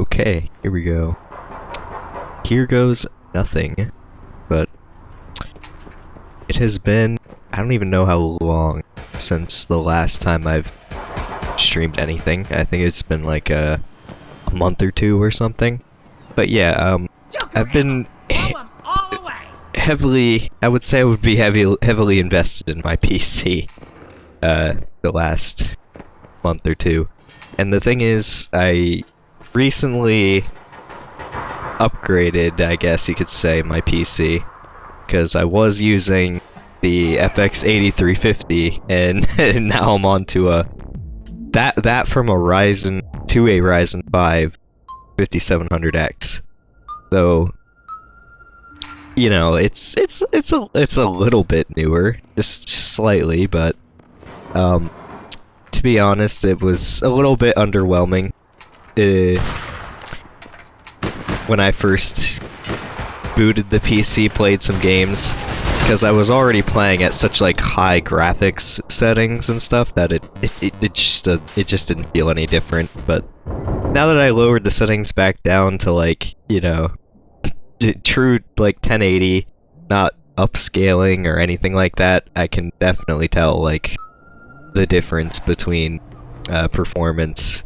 Okay, here we go. Here goes nothing, but it has been, I don't even know how long since the last time I've streamed anything. I think it's been like a, a month or two or something. But yeah, um, I've been heavily, I would say I would be heavy, heavily invested in my PC uh, the last month or two. And the thing is, I recently upgraded, I guess you could say, my PC. Because I was using the FX 8350, and, and now I'm on to a... That, that from a Ryzen, to a Ryzen 5 5700X. So, you know, it's it's it's a it's a little bit newer, just slightly, but um, to be honest, it was a little bit underwhelming. Uh, when I first booted the PC, played some games, because I was already playing at such like high graphics settings and stuff that it it, it, it just uh, it just didn't feel any different. But now that I lowered the settings back down to like you know true like 1080, not upscaling or anything like that, I can definitely tell like the difference between uh, performance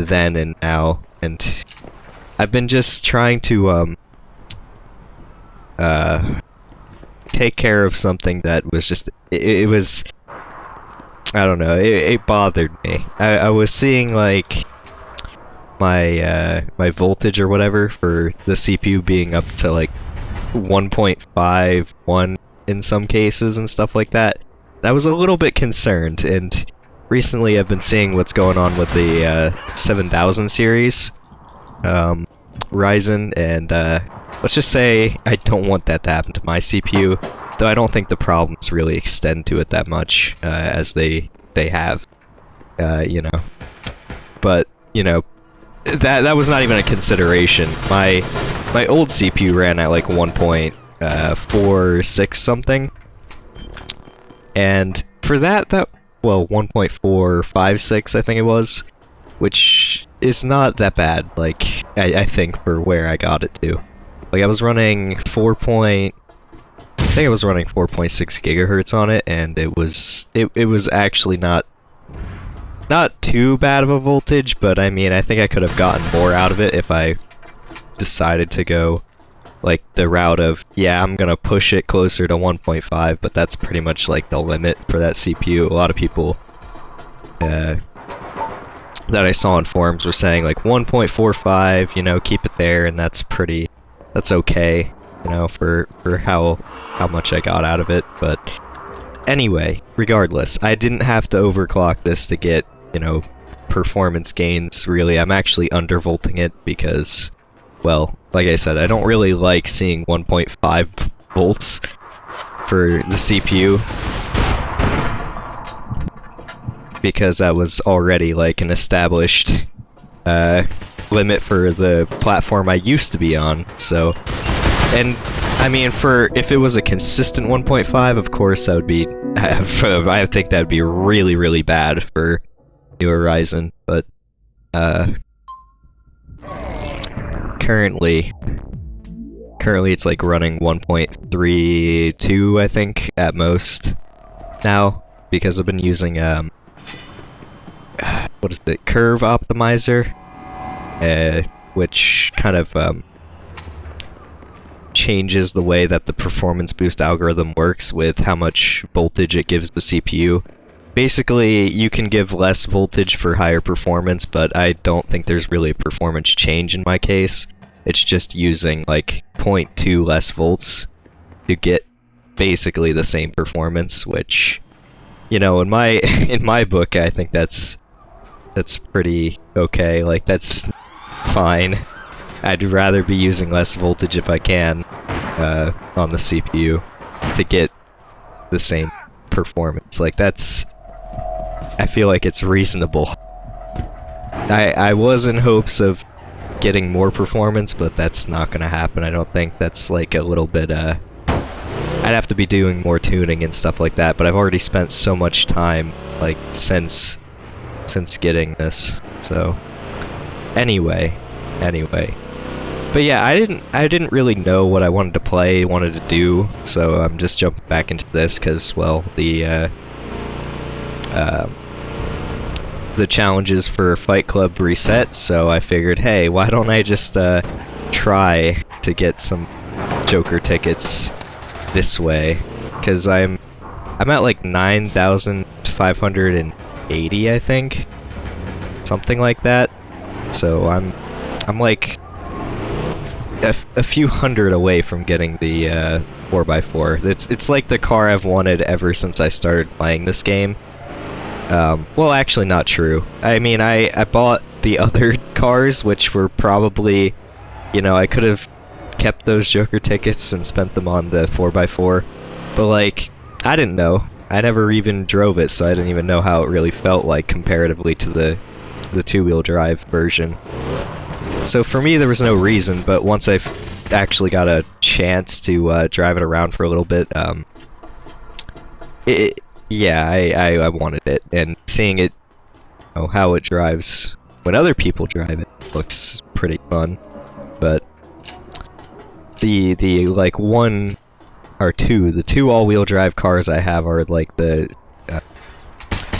then and now. And I've been just trying to um uh take care of something that was just it, it was I don't know it, it bothered me. I, I was seeing like my uh, my voltage or whatever for the CPU being up to like 1.51 in some cases and stuff like that. I was a little bit concerned, and recently I've been seeing what's going on with the uh, 7000 series um, Ryzen, and uh, let's just say I don't want that to happen to my CPU, though I don't think the problems really extend to it that much uh, as they they have, uh, you know. But you know, that that was not even a consideration. My my old CPU ran at like 1.46 uh, something, and for that that well 1.456 I think it was, which is not that bad. Like I, I think for where I got it to, like I was running 4. Point, I think I was running 4.6 gigahertz on it, and it was it it was actually not not too bad of a voltage, but I mean, I think I could have gotten more out of it if I decided to go like the route of, yeah, I'm gonna push it closer to 1.5, but that's pretty much like the limit for that CPU. A lot of people uh, that I saw in forums were saying like 1.45, you know, keep it there, and that's pretty, that's okay, you know, for, for how, how much I got out of it, but anyway, regardless, I didn't have to overclock this to get you know, performance gains, really. I'm actually undervolting it because, well, like I said, I don't really like seeing 1.5 volts for the CPU. Because that was already like an established uh, limit for the platform I used to be on, so... And, I mean, for if it was a consistent 1.5, of course that would be... I think that would be really, really bad for New Horizon, but uh, currently, currently it's like running 1.32, I think, at most now, because I've been using, um, what is it, Curve Optimizer, uh, which kind of, um, changes the way that the performance boost algorithm works with how much voltage it gives the CPU. Basically, you can give less voltage for higher performance, but I don't think there's really a performance change in my case. It's just using like 0.2 less volts to get basically the same performance, which, you know, in my in my book, I think that's that's pretty okay. Like that's fine. I'd rather be using less voltage if I can uh, on the CPU to get the same performance. Like that's I feel like it's reasonable. I, I was in hopes of getting more performance, but that's not gonna happen. I don't think that's like a little bit, uh... I'd have to be doing more tuning and stuff like that, but I've already spent so much time, like, since... since getting this, so... Anyway, anyway. But yeah, I didn't I didn't really know what I wanted to play, wanted to do, so I'm just jumping back into this because well the uh, uh, the challenges for Fight Club reset, so I figured, hey, why don't I just uh, try to get some Joker tickets this way? Because I'm I'm at like nine thousand five hundred and eighty, I think, something like that. So I'm I'm like a, a few hundred away from getting the uh, 4x4. It's, it's like the car I've wanted ever since I started playing this game. Um, well, actually not true. I mean, I, I bought the other cars, which were probably, you know, I could have kept those Joker tickets and spent them on the 4x4. But, like, I didn't know. I never even drove it, so I didn't even know how it really felt like comparatively to the, the two-wheel drive version. So for me, there was no reason, but once I actually got a chance to uh, drive it around for a little bit, um, it, yeah, I, I, I, wanted it, and seeing it, you know, how it drives when other people drive it looks pretty fun, but the, the, like, one or two, the two all-wheel drive cars I have are, like, the uh,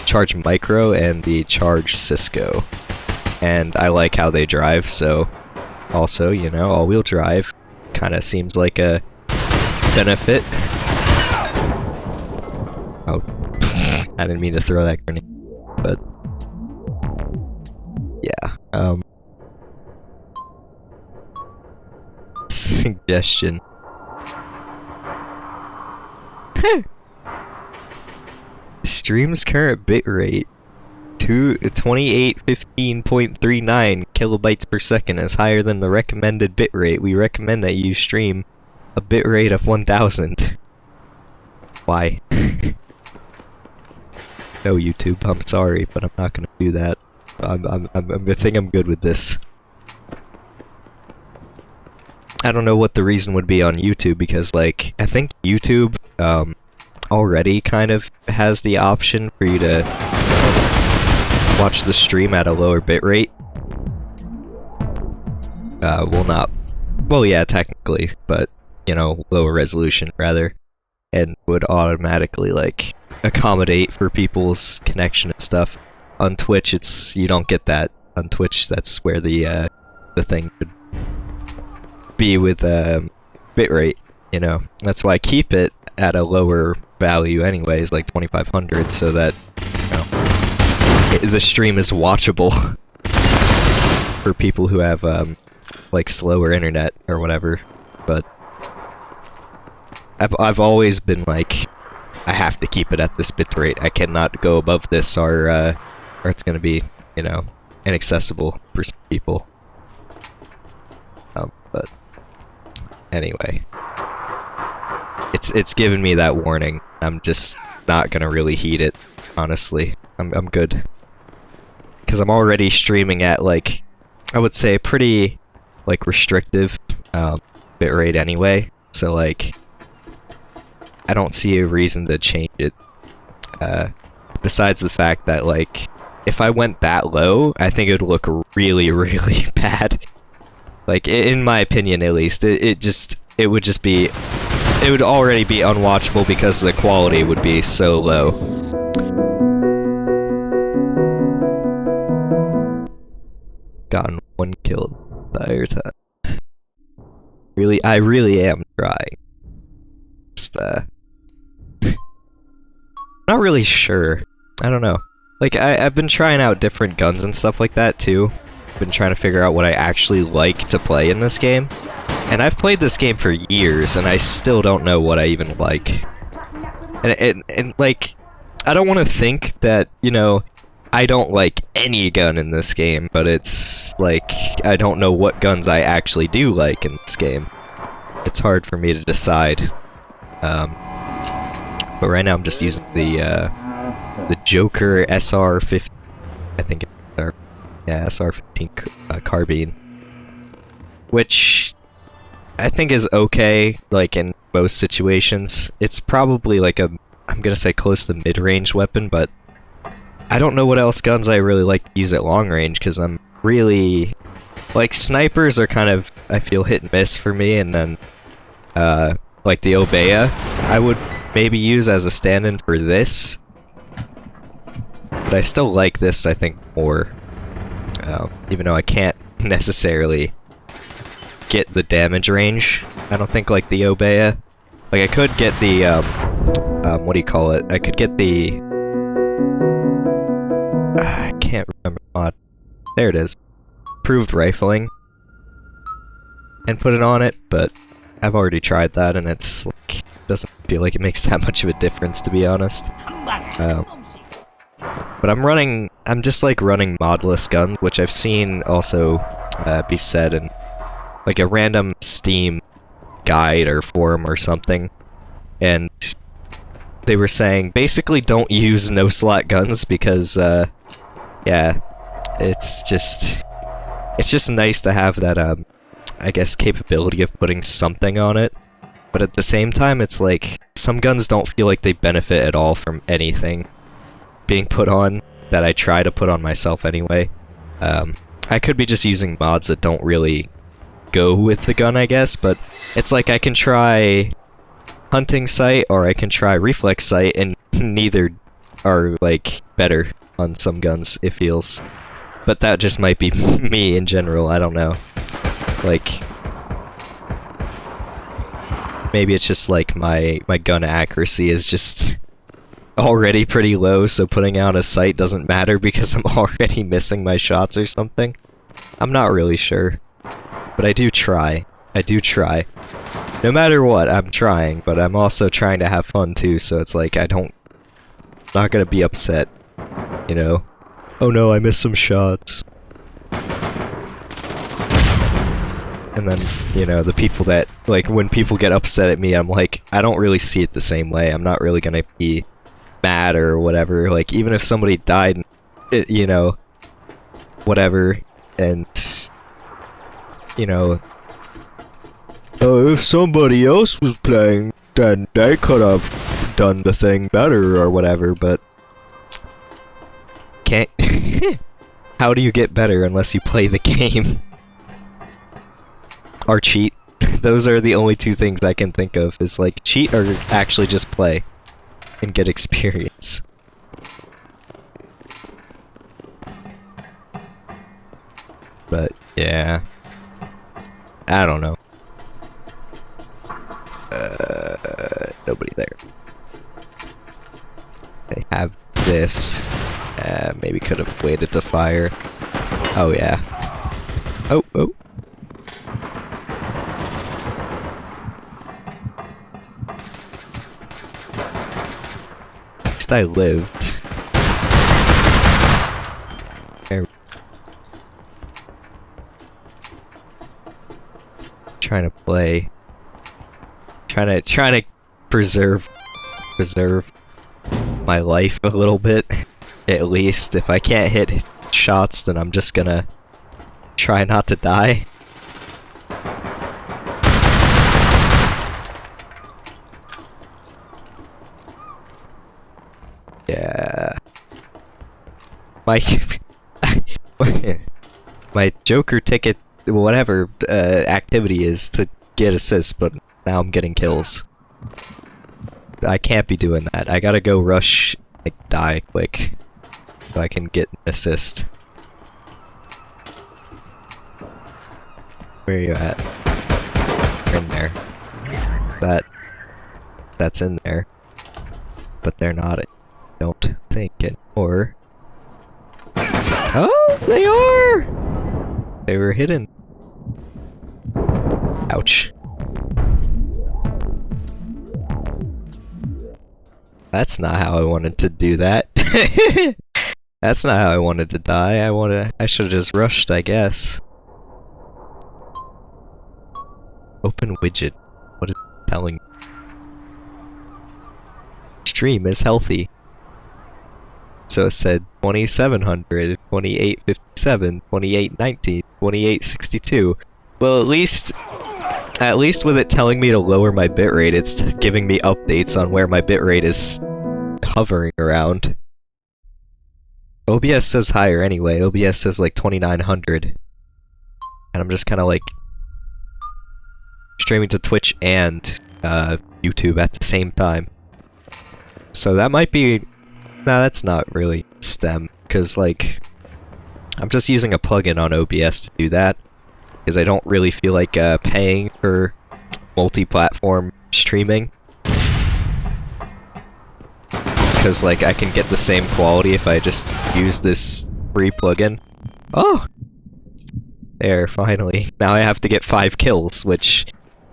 Charge Micro and the Charge Cisco and I like how they drive, so also, you know, all-wheel drive kind of seems like a benefit. Oh, I didn't mean to throw that grenade, but yeah. Um, suggestion. Stream's current bitrate 2815.39 kilobytes per second is higher than the recommended bitrate. We recommend that you stream a bitrate of 1000. Why? no, YouTube, I'm sorry, but I'm not gonna do that. I'm, I'm, I'm, I think I'm good with this. I don't know what the reason would be on YouTube because, like, I think YouTube, um, already kind of has the option for you to watch the stream at a lower bitrate. Uh, will not... Well, yeah, technically, but, you know, lower resolution, rather. And would automatically, like, accommodate for people's connection and stuff. On Twitch, it's... you don't get that. On Twitch, that's where the, uh, the thing could be with, um, bitrate, you know? That's why I keep it at a lower value anyways, like 2500, so that you know, it, the stream is watchable for people who have um, like slower internet or whatever. But I've I've always been like, I have to keep it at this bitrate. I cannot go above this, or uh, or it's gonna be you know inaccessible for some people. Um, but anyway, it's it's given me that warning. I'm just not gonna really heed it, honestly. I'm I'm good because I'm already streaming at like I would say pretty like restrictive um, bitrate anyway. So like I don't see a reason to change it. Uh, besides the fact that like if I went that low, I think it would look really really bad. Like in my opinion, at least, it, it just it would just be it would already be unwatchable because the quality would be so low. gotten one kill the entire time. Really, I really am trying. Just, uh... not really sure. I don't know. Like, I, I've been trying out different guns and stuff like that, too. Been trying to figure out what I actually like to play in this game. And I've played this game for years, and I still don't know what I even like. And, and, and like, I don't want to think that, you know, I don't like any gun in this game, but it's like I don't know what guns I actually do like in this game. It's hard for me to decide. Um, but right now I'm just using the uh, the Joker SR-15. I think it's yeah SR-15 uh, carbine, which I think is okay. Like in most situations, it's probably like a I'm gonna say close to mid-range weapon, but I don't know what else guns I really like to use at long range, because I'm really... like snipers are kind of I feel hit and miss for me, and then uh, like the Obeya, I would maybe use as a stand-in for this. But I still like this, I think, more. Uh, even though I can't necessarily get the damage range. I don't think like the Obeya. Like I could get the um, um what do you call it? I could get the I can't remember mod. There it is. Proved rifling. And put it on it, but I've already tried that and it's like doesn't feel like it makes that much of a difference to be honest. Um, but I'm running I'm just like running modless guns, which I've seen also uh, be said in like a random Steam guide or forum or something. And they were saying basically don't use no slot guns because uh yeah, it's just it's just nice to have that um I guess capability of putting something on it. But at the same time it's like some guns don't feel like they benefit at all from anything being put on that I try to put on myself anyway. Um I could be just using mods that don't really go with the gun, I guess, but it's like I can try hunting sight or I can try reflex sight and neither are like better on some guns, it feels. But that just might be me in general, I don't know. Like maybe it's just like my my gun accuracy is just already pretty low, so putting out a sight doesn't matter because I'm already missing my shots or something. I'm not really sure. But I do try. I do try. No matter what, I'm trying, but I'm also trying to have fun too, so it's like I don't... not gonna be upset, you know? Oh no, I missed some shots. And then, you know, the people that, like, when people get upset at me, I'm like, I don't really see it the same way. I'm not really gonna be mad or whatever. Like, even if somebody died, it, you know, whatever, and, you know, uh, if somebody else was playing, then they could have done the thing better or whatever, but can't. How do you get better unless you play the game? Or cheat. Those are the only two things I can think of, is like cheat or actually just play and get experience. But, yeah. I don't know. Uh, nobody there. They have this. Uh, maybe could have waited to fire. Oh yeah. Oh, oh. Least I lived. Trying to play. Trying to trying to preserve preserve my life a little bit at least. If I can't hit shots then I'm just gonna try not to die yeah my my joker ticket whatever uh, activity is to get assists but now I'm getting kills. I can't be doing that. I gotta go rush, like, die quick. So I can get an assist. Where are you at? In there. That... That's in there. But they're not, don't think anymore. Oh, they are! They were hidden. Ouch. That's not how I wanted to do that. That's not how I wanted to die. I wanna- I should've just rushed, I guess. Open widget. What is it telling me? Stream is healthy. So it said 2700, 2857, 2819, 2862. Well, at least at least with it telling me to lower my bitrate, it's giving me updates on where my bitrate is hovering around. OBS says higher anyway, OBS says like 2900. and I'm just kind of like streaming to Twitch and uh, YouTube at the same time. So that might be... Nah, that's not really STEM, because like... I'm just using a plugin on OBS to do that, because I don't really feel like uh, paying for multi-platform streaming. Because like I can get the same quality if I just use this free plugin. Oh! There, finally. Now I have to get five kills, which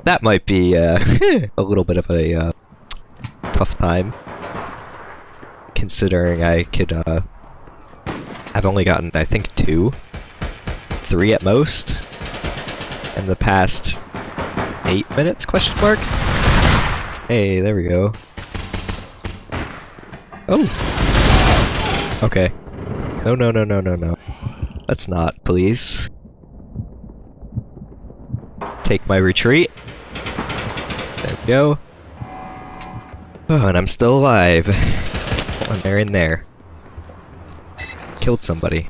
that might be uh, a little bit of a uh, tough time. Considering I could, uh, I've only gotten, I think, two, three at most, in the past eight minutes, question mark? Hey, there we go. Oh! Okay. No, no, no, no, no, no. Let's not, please. Take my retreat. There we go. Oh, and I'm still alive. And they're in there. Killed somebody.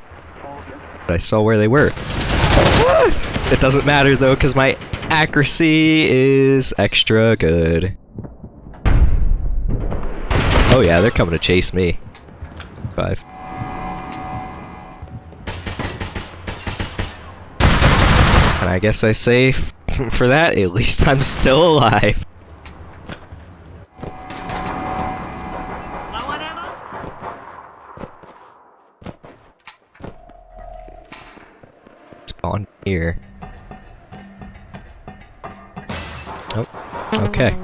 But I saw where they were. Ah! It doesn't matter though, because my accuracy is extra good. Oh yeah, they're coming to chase me. Five. And I guess I say, for that, at least I'm still alive. Spawn here. Oh, okay.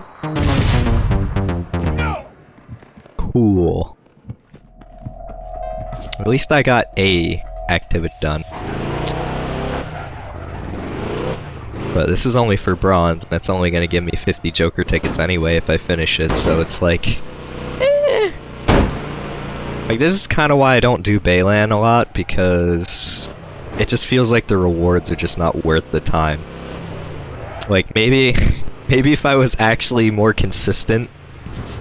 Cool. At least I got a activity done. But this is only for bronze, and it's only gonna give me 50 Joker tickets anyway if I finish it, so it's like... Eh. Like, this is kind of why I don't do Baylan a lot, because it just feels like the rewards are just not worth the time. Like, maybe... maybe if I was actually more consistent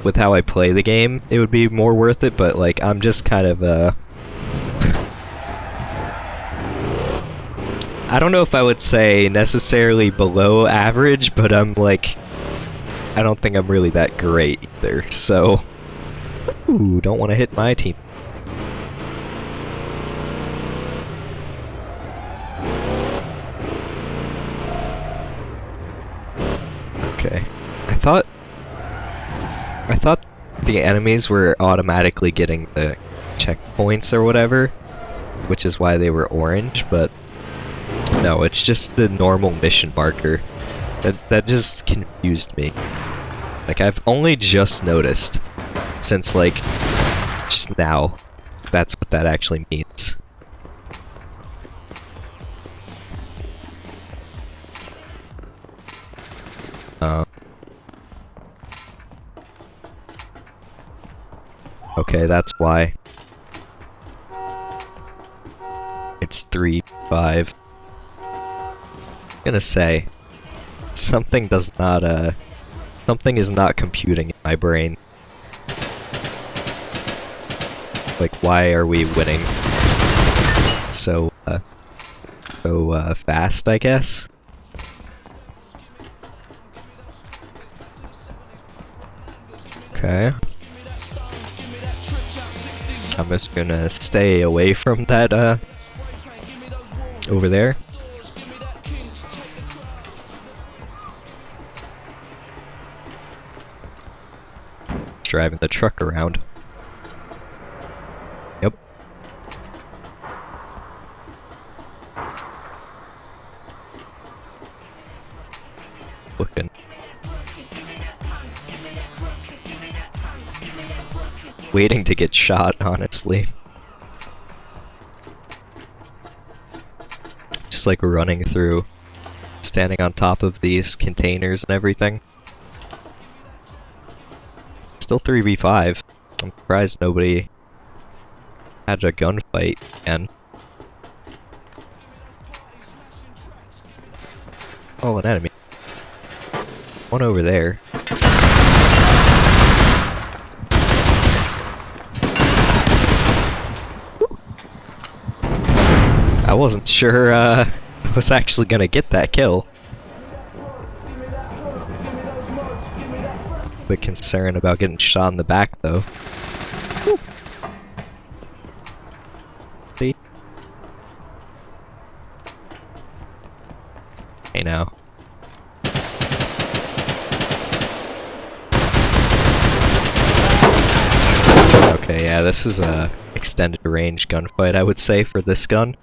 with how I play the game, it would be more worth it, but like, I'm just kind of, uh... I don't know if I would say necessarily below average, but I'm like, I don't think I'm really that great either, so... Ooh, don't want to hit my team. Okay. I thought I thought the enemies were automatically getting the checkpoints or whatever, which is why they were orange, but no, it's just the normal mission marker. That, that just confused me. Like, I've only just noticed, since, like, just now, that's what that actually means. Okay, that's why. It's 3, 5. I'm gonna say, something does not, uh, something is not computing in my brain. Like, why are we winning so, uh, so, uh, fast, I guess? Okay. I'm just gonna stay away from that, uh, over there. Driving the truck around. Waiting to get shot, honestly. Just like running through, standing on top of these containers and everything. Still 3v5. I'm surprised nobody had a gunfight and Oh, an enemy. One over there. I wasn't sure uh, was actually gonna get that kill. Bit concerned about getting shot in the back though. See? Hey now. Okay, yeah, this is a extended range gunfight, I would say, for this gun.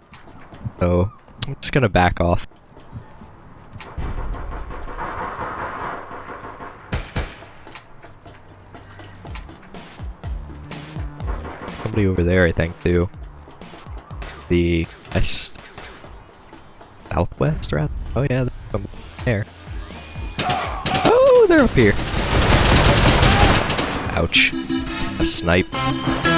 So, I'm just gonna back off. Somebody over there, I think, too. The west... Southwest, rather? Oh yeah, there. Oh, they're up here! Ouch. A snipe.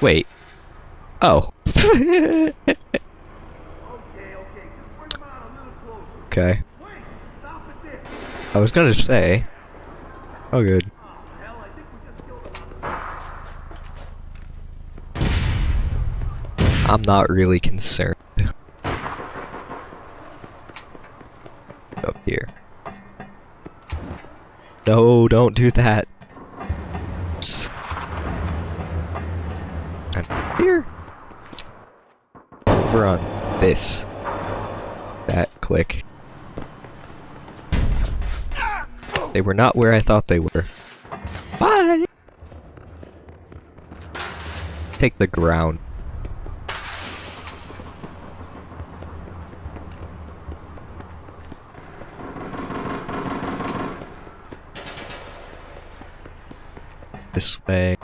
Wait. Oh. okay. I was gonna say. Oh, good. I'm not really concerned. Up here. No, don't do that. Oops. And here. Over on this. That quick. They were not where I thought they were. Bye! Take the ground. This way.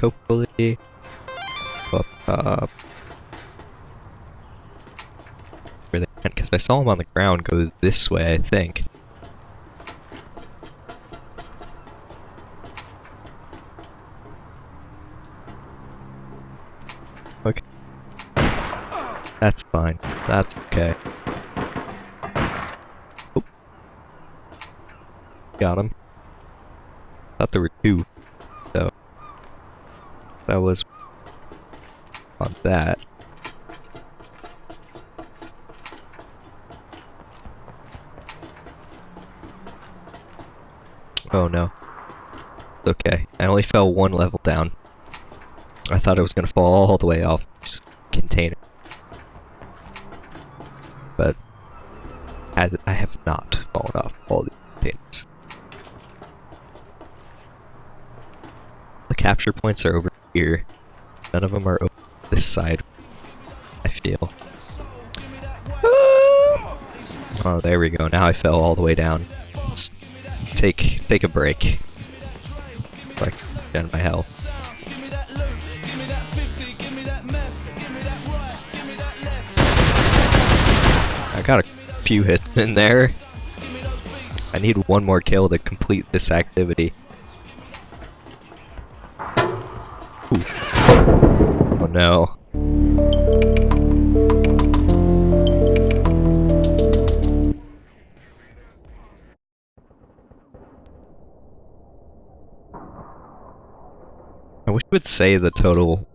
Hopefully. Up. Where they went, because I saw him on the ground go this way, I think. Okay. That's fine. That's okay. Oh. Got him. Thought there were two, though. That was that. Oh no. Okay, I only fell one level down. I thought it was gonna fall all the way off this container. But I, I have not fallen off all the containers. The capture points are over here. None of them are over this side. I feel. Ah. Oh, there we go. Now I fell all the way down. Take take a break. Like, down my health. I got a few hits in there. I need one more kill to complete this activity. Would say the total,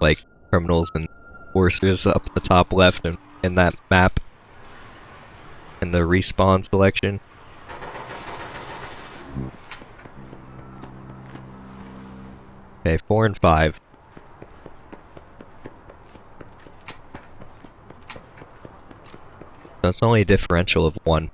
like, criminals and forces up the top left and in that map in the respawn selection. Okay, four and five. That's only a differential of one.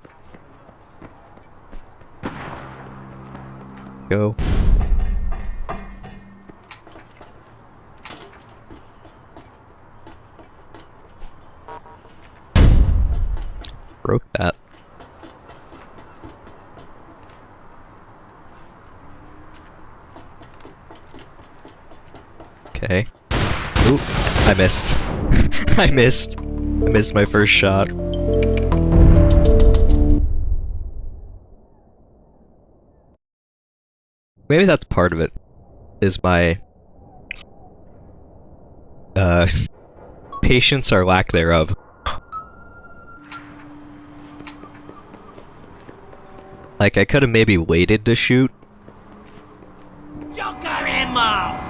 Missed. I missed. I missed my first shot. Maybe that's part of it. Is my uh patience or lack thereof. Like, I could have maybe waited to shoot.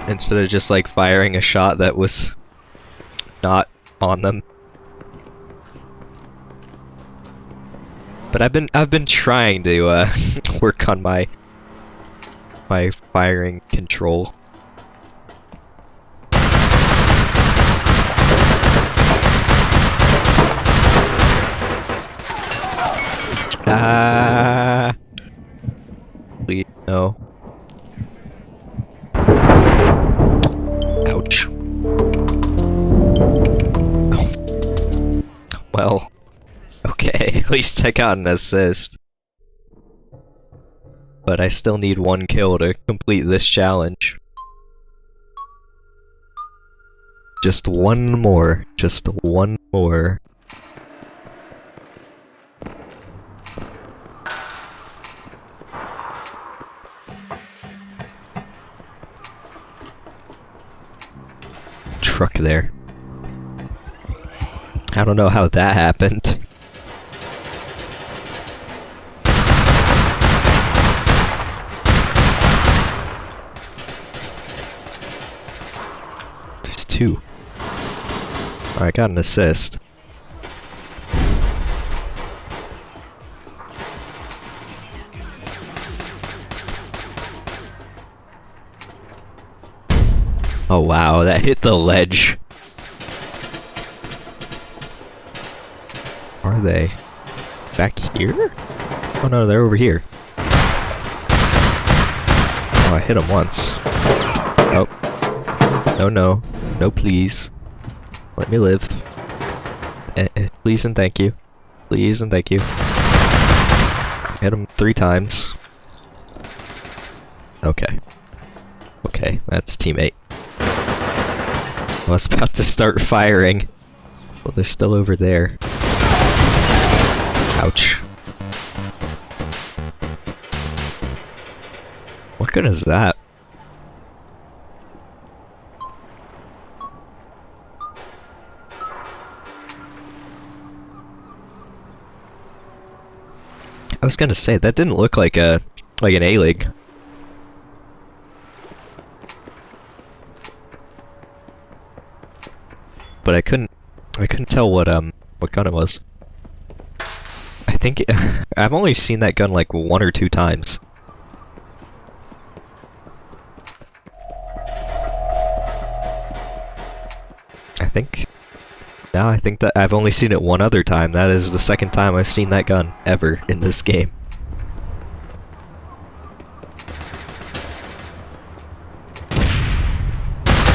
Instead of just, like, firing a shot that was not on them. But I've been I've been trying to uh, work on my my firing control. Least I got an assist. But I still need one kill to complete this challenge. Just one more. Just one more. Truck there. I don't know how that happened. There's two. I got an assist. Oh wow, that hit the ledge. Are they? Back here? Oh no, they're over here. Oh, I hit them once. Oh. oh no, no. No, please. Let me live. Eh, eh, please and thank you. Please and thank you. Hit him three times. Okay. Okay, that's teammate. I was about to start firing. Well, they're still over there. Ouch. What good is that? Was gonna say, that didn't look like a like an A-League. But I couldn't I couldn't tell what um what gun it was. I think I've only seen that gun like one or two times. I think now I think that I've only seen it one other time. That is the second time I've seen that gun ever in this game.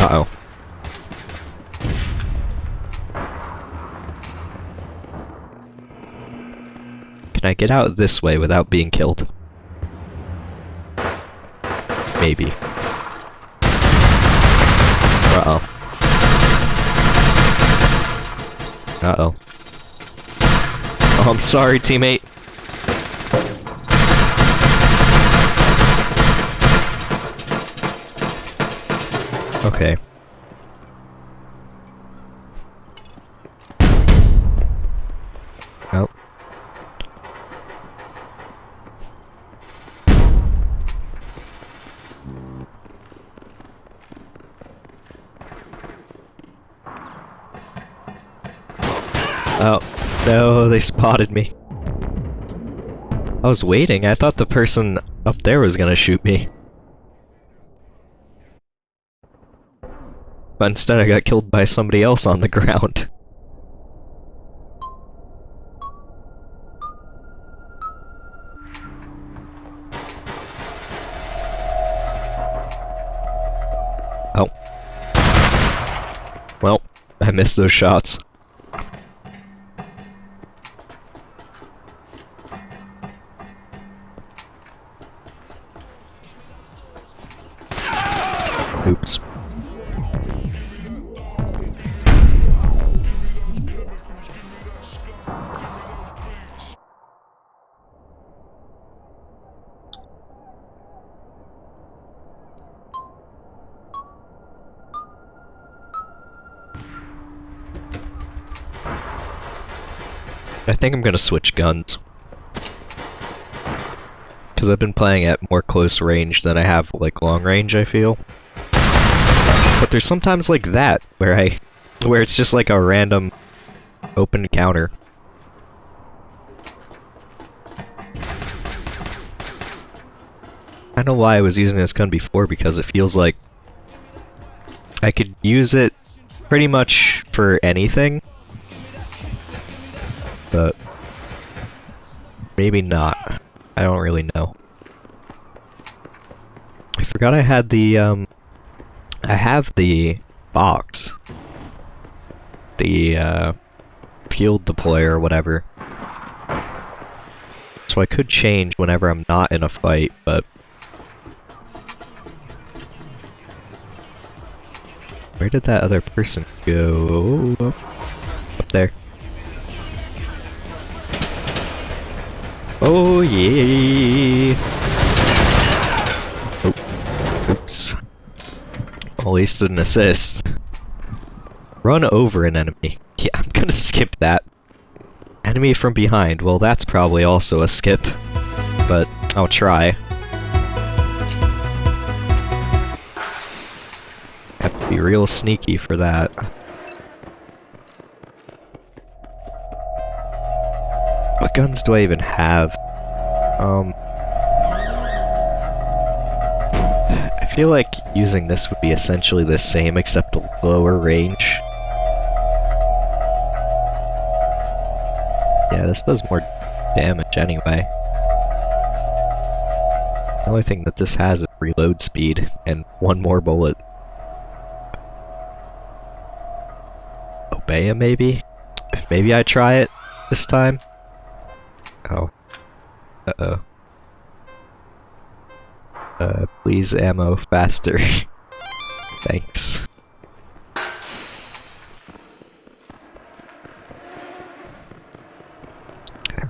Uh-oh. Can I get out this way without being killed? Maybe. Uh-oh. Uh-oh. Oh, I'm sorry, teammate. Okay. Oh. Oh, no, they spotted me. I was waiting, I thought the person up there was gonna shoot me. But instead I got killed by somebody else on the ground. Oh. Well, I missed those shots. Oops. I think I'm gonna switch guns. Because I've been playing at more close range than I have, like, long range, I feel. But there's sometimes like that, where I... where it's just like a random open counter. I don't know why I was using this gun before, because it feels like I could use it pretty much for anything. But maybe not. I don't really know. I forgot I had the, um, I have the box. The, uh, field deployer or whatever. So I could change whenever I'm not in a fight, but... Where did that other person go? Up there. Oh yeah! Oh. Oops. At least an assist. Run over an enemy. Yeah, I'm gonna skip that. Enemy from behind. Well, that's probably also a skip. But I'll try. Have to be real sneaky for that. What guns do I even have? Um... feel like using this would be essentially the same except a lower range. Yeah, this does more damage anyway. The only thing that this has is reload speed and one more bullet. Obeya maybe? Maybe I try it this time? Oh. Uh-oh. Uh, please ammo faster. Thanks.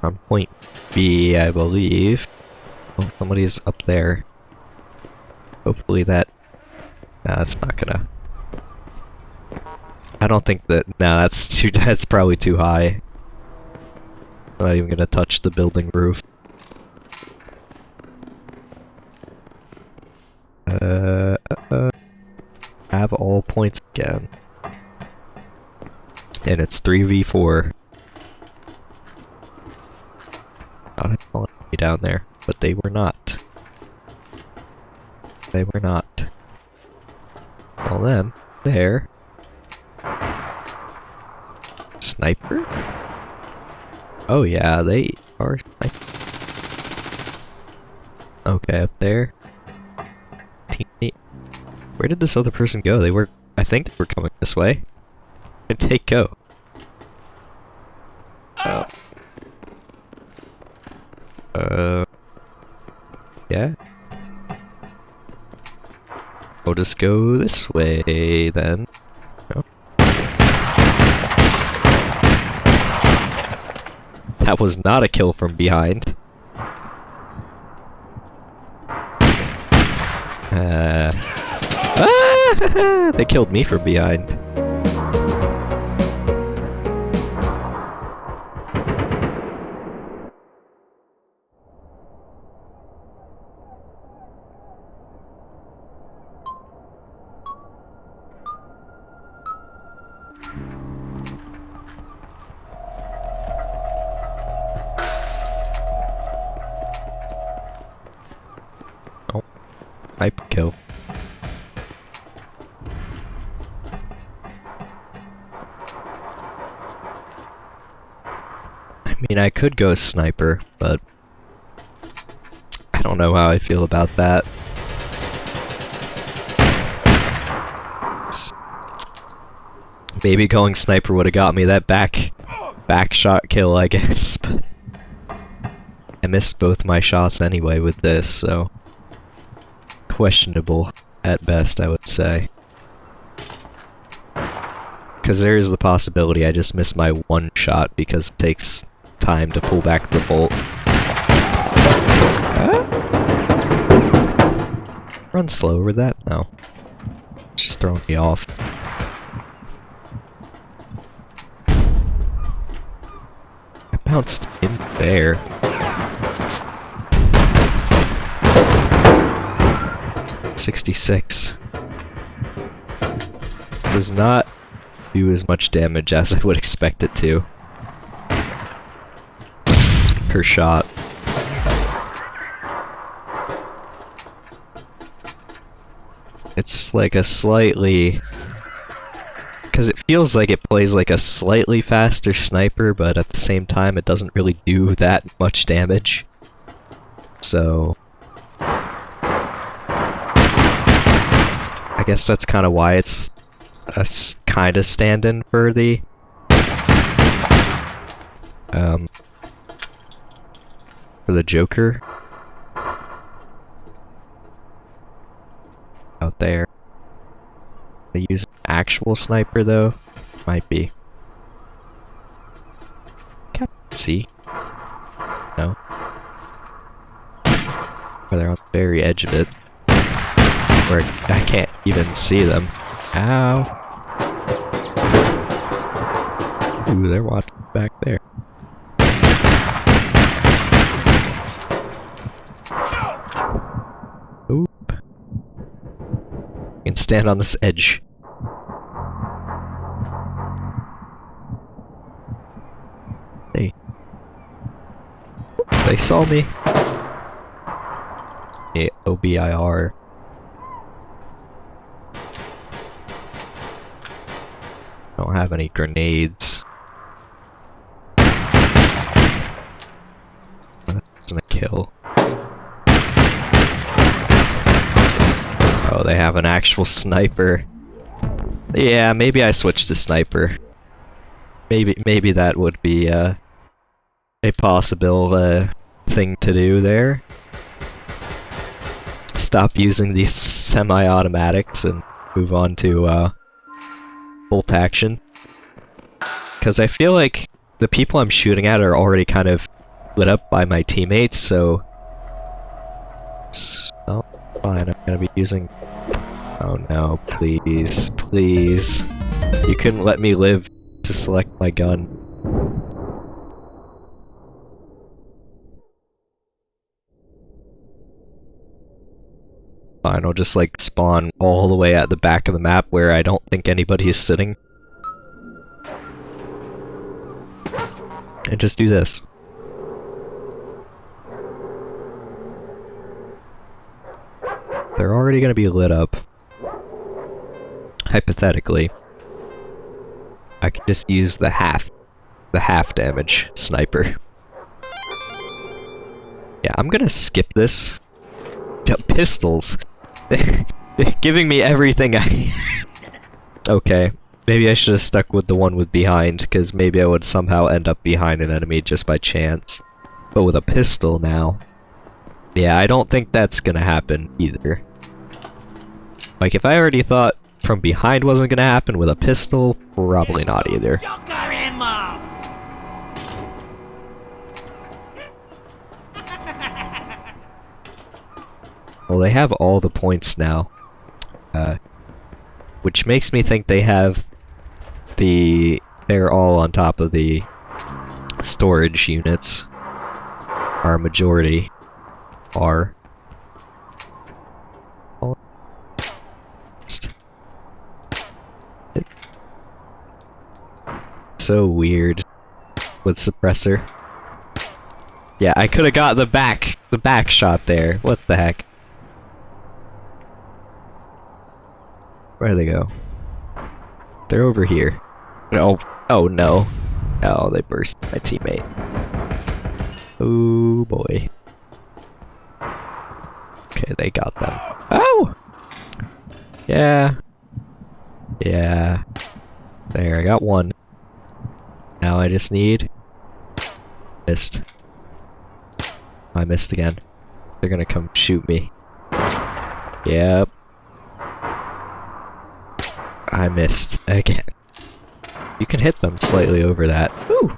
On point B, I believe. Oh, somebody's up there. Hopefully that... Nah, that's not gonna... I don't think that... Nah, that's too... That's probably too high. I'm not even gonna touch the building roof. Uh, uh, have all points again. And it's 3v4. Thought I saw me down there, but they were not. They were not. All them, there. Sniper? Oh yeah, they are Okay, up there. Teammate. Where did this other person go? They were- I think they were coming this way. Where'd they go? Oh. Uh... Yeah? We'll just go this way, then. Oh. That was not a kill from behind. Uh, ah, Uh, ah, they killed me from behind. Could go sniper, but I don't know how I feel about that. Maybe going sniper would have got me that back back shot kill, I guess. I missed both my shots anyway with this, so questionable at best, I would say. Because there is the possibility I just missed my one shot because it takes time to pull back the bolt. Huh? Run slow with that? No. Just throwing me off. I bounced in there. Sixty-six. Does not do as much damage as I would expect it to. Per shot. It's like a slightly... Because it feels like it plays like a slightly faster sniper, but at the same time it doesn't really do that much damage. So... I guess that's kind of why it's a kind of stand-in for the... Um... For the Joker. out there. They use actual sniper though? Might be. C. No. Or they're on the very edge of it. Where I can't even see them. Ow! Ooh, they're watching back there. Stand on this edge. They... They saw me. A OBIR. Don't have any grenades. That's a kill. Oh, they have an actual sniper. Yeah, maybe I switch to sniper. Maybe maybe that would be uh, a possible uh, thing to do there. Stop using these semi-automatics and move on to uh, bolt action. Because I feel like the people I'm shooting at are already kind of lit up by my teammates, so... Oh, fine, I'm gonna be using Oh no, please, please. You couldn't let me live to select my gun. Fine, I'll just like spawn all the way at the back of the map where I don't think anybody is sitting. And just do this. They're already gonna be lit up hypothetically, I could just use the half, the half damage sniper. Yeah, I'm gonna skip this. Pistols. Giving me everything I... okay. Maybe I should have stuck with the one with behind, because maybe I would somehow end up behind an enemy just by chance. But with a pistol now... Yeah, I don't think that's gonna happen either. Like, if I already thought from behind wasn't gonna happen with a pistol, probably not either. Well, they have all the points now. Uh, which makes me think they have the... They're all on top of the storage units. Our majority are. So weird with suppressor. Yeah, I could have got the back, the back shot there. What the heck? Where do they go? They're over here. Oh, oh no. Oh, they burst my teammate. Oh boy. Okay, they got them. Oh! Yeah. Yeah. There, I got one. Now I just need... Missed. I missed again. They're gonna come shoot me. Yep. I missed again. You can hit them slightly over that. Ooh!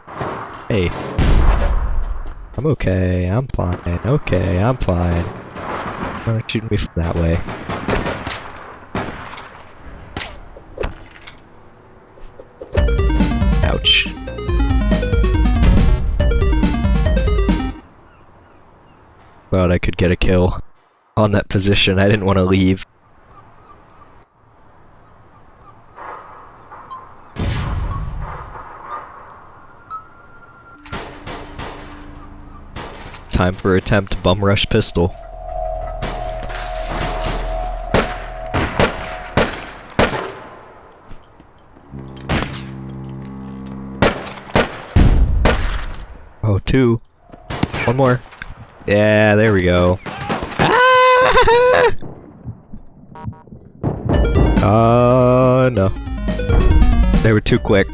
Hey. I'm okay, I'm fine, okay, I'm fine. Don't shoot me from that way. I could get a kill on that position. I didn't want to leave. Time for attempt bum rush pistol. Oh, two. One more. Yeah, there we go. Ah! Oh, no. They were too quick.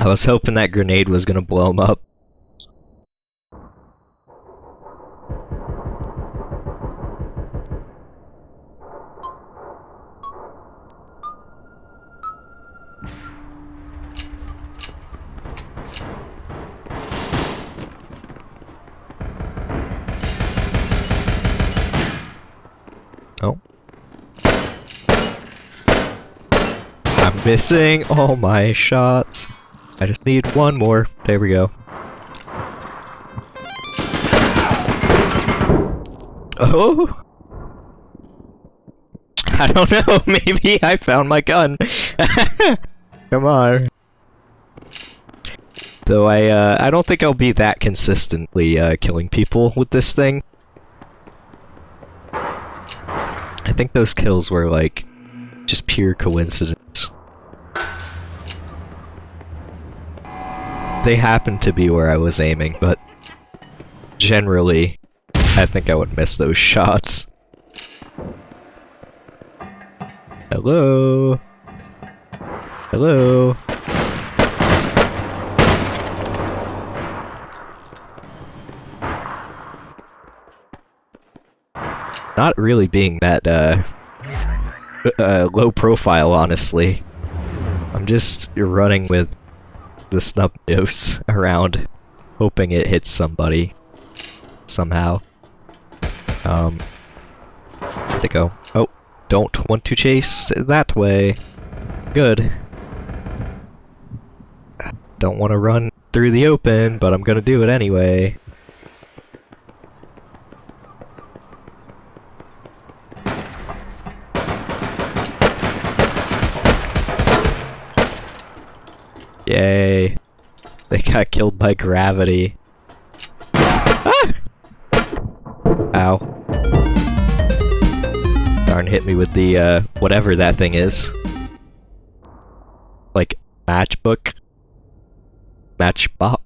I was hoping that grenade was gonna blow them up. Missing all my shots. I just need one more. There we go. Oh! I don't know, maybe I found my gun. Come on. Though I, uh, I don't think I'll be that consistently, uh, killing people with this thing. I think those kills were, like, just pure coincidence. They happened to be where I was aiming, but generally, I think I would miss those shots. Hello? Hello? Not really being that, uh, uh, low profile, honestly. I'm just running with the snub nose around, hoping it hits somebody. Somehow. Um, they go? Oh, don't want to chase that way. Good. Don't want to run through the open, but I'm gonna do it anyway. Yay. They got killed by gravity. Ah! Ow. Darn hit me with the, uh, whatever that thing is. Like, matchbook? Matchbox?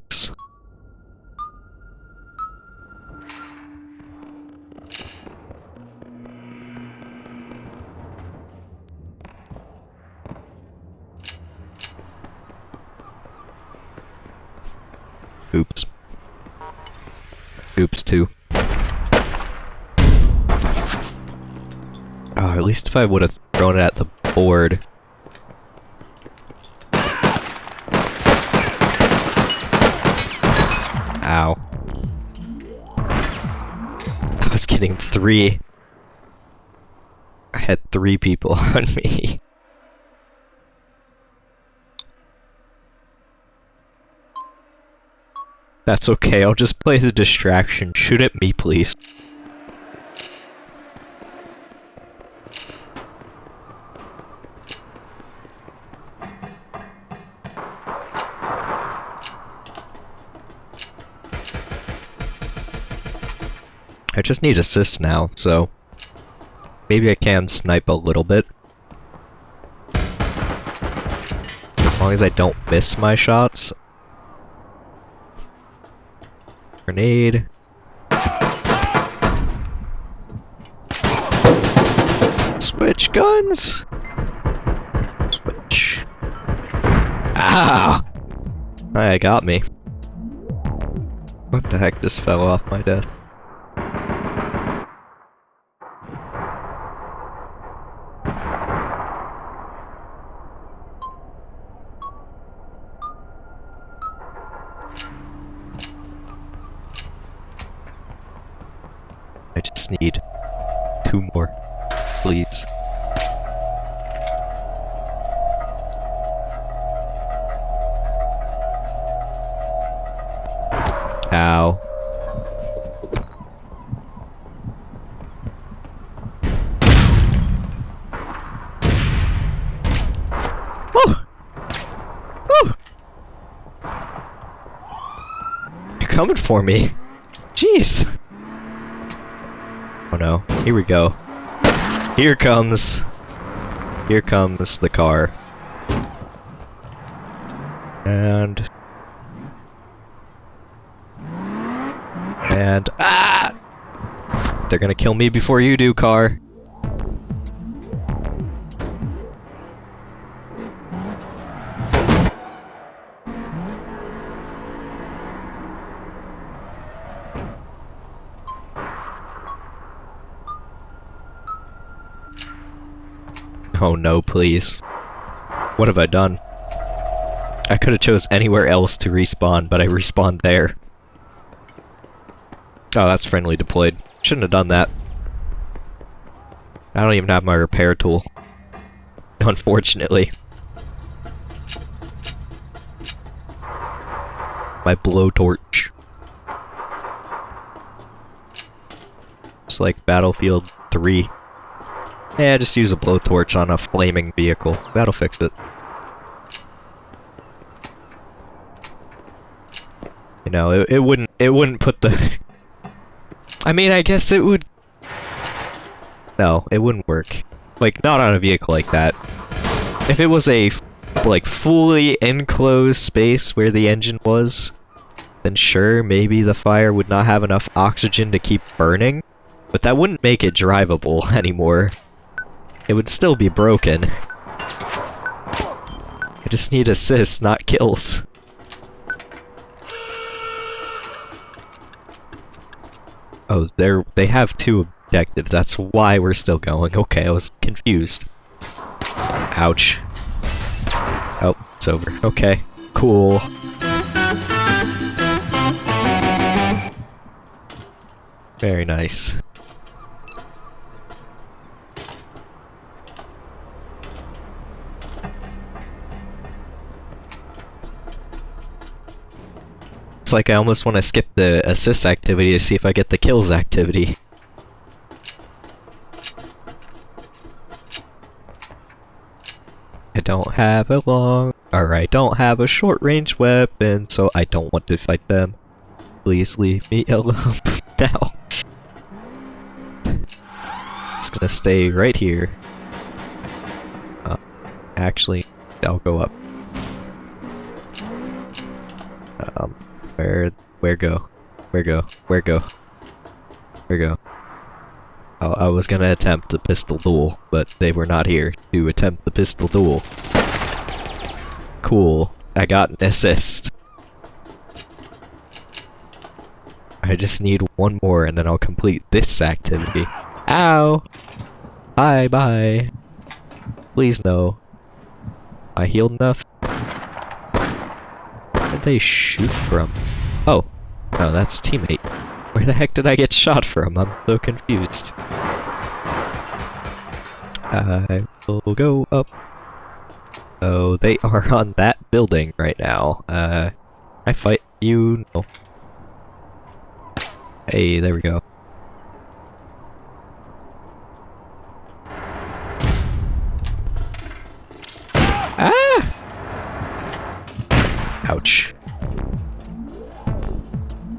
Oops. Oops, too. Oh, at least if I would have thrown it at the board. Ow. I was getting three. I had three people on me. That's okay, I'll just play the distraction. Shoot at me, please. I just need assists now, so... Maybe I can snipe a little bit. As long as I don't miss my shots. Grenade. Switch guns! Switch. Ah! I got me. What the heck just fell off my desk? For me. Jeez. Oh no. Here we go. Here comes. Here comes the car. And... And... Ah! They're gonna kill me before you do, car. Please. What have I done? I could have chose anywhere else to respawn, but I respawned there. Oh, that's friendly deployed. Shouldn't have done that. I don't even have my repair tool. Unfortunately. My blowtorch. It's like Battlefield 3. Yeah, just use a blowtorch on a flaming vehicle. That'll fix it. You know, it, it wouldn't it wouldn't put the I mean, I guess it would No, it wouldn't work. Like not on a vehicle like that. If it was a like fully enclosed space where the engine was, then sure, maybe the fire would not have enough oxygen to keep burning, but that wouldn't make it drivable anymore. It would still be broken. I just need assists, not kills. Oh, they're they have two objectives. That's why we're still going. Okay, I was confused. Ouch. Oh, it's over. Okay, cool. Very nice. It's like I almost want to skip the assist activity to see if I get the kills activity. I don't have a long, or I don't have a short range weapon, so I don't want to fight them. Please leave me alone now. Just gonna stay right here. Uh, actually, I'll go up. Um, where, where go? Where go? Where go? Where go? Oh, I was gonna attempt the pistol duel, but they were not here to attempt the pistol duel. Cool. I got an assist. I just need one more and then I'll complete this activity. Ow! Bye bye. Please no. I healed enough? They shoot from? Oh. No, that's teammate. Where the heck did I get shot from? I'm so confused. I will go up. Oh, they are on that building right now. Uh, I fight you? No. Hey, there we go. Ah! Ouch.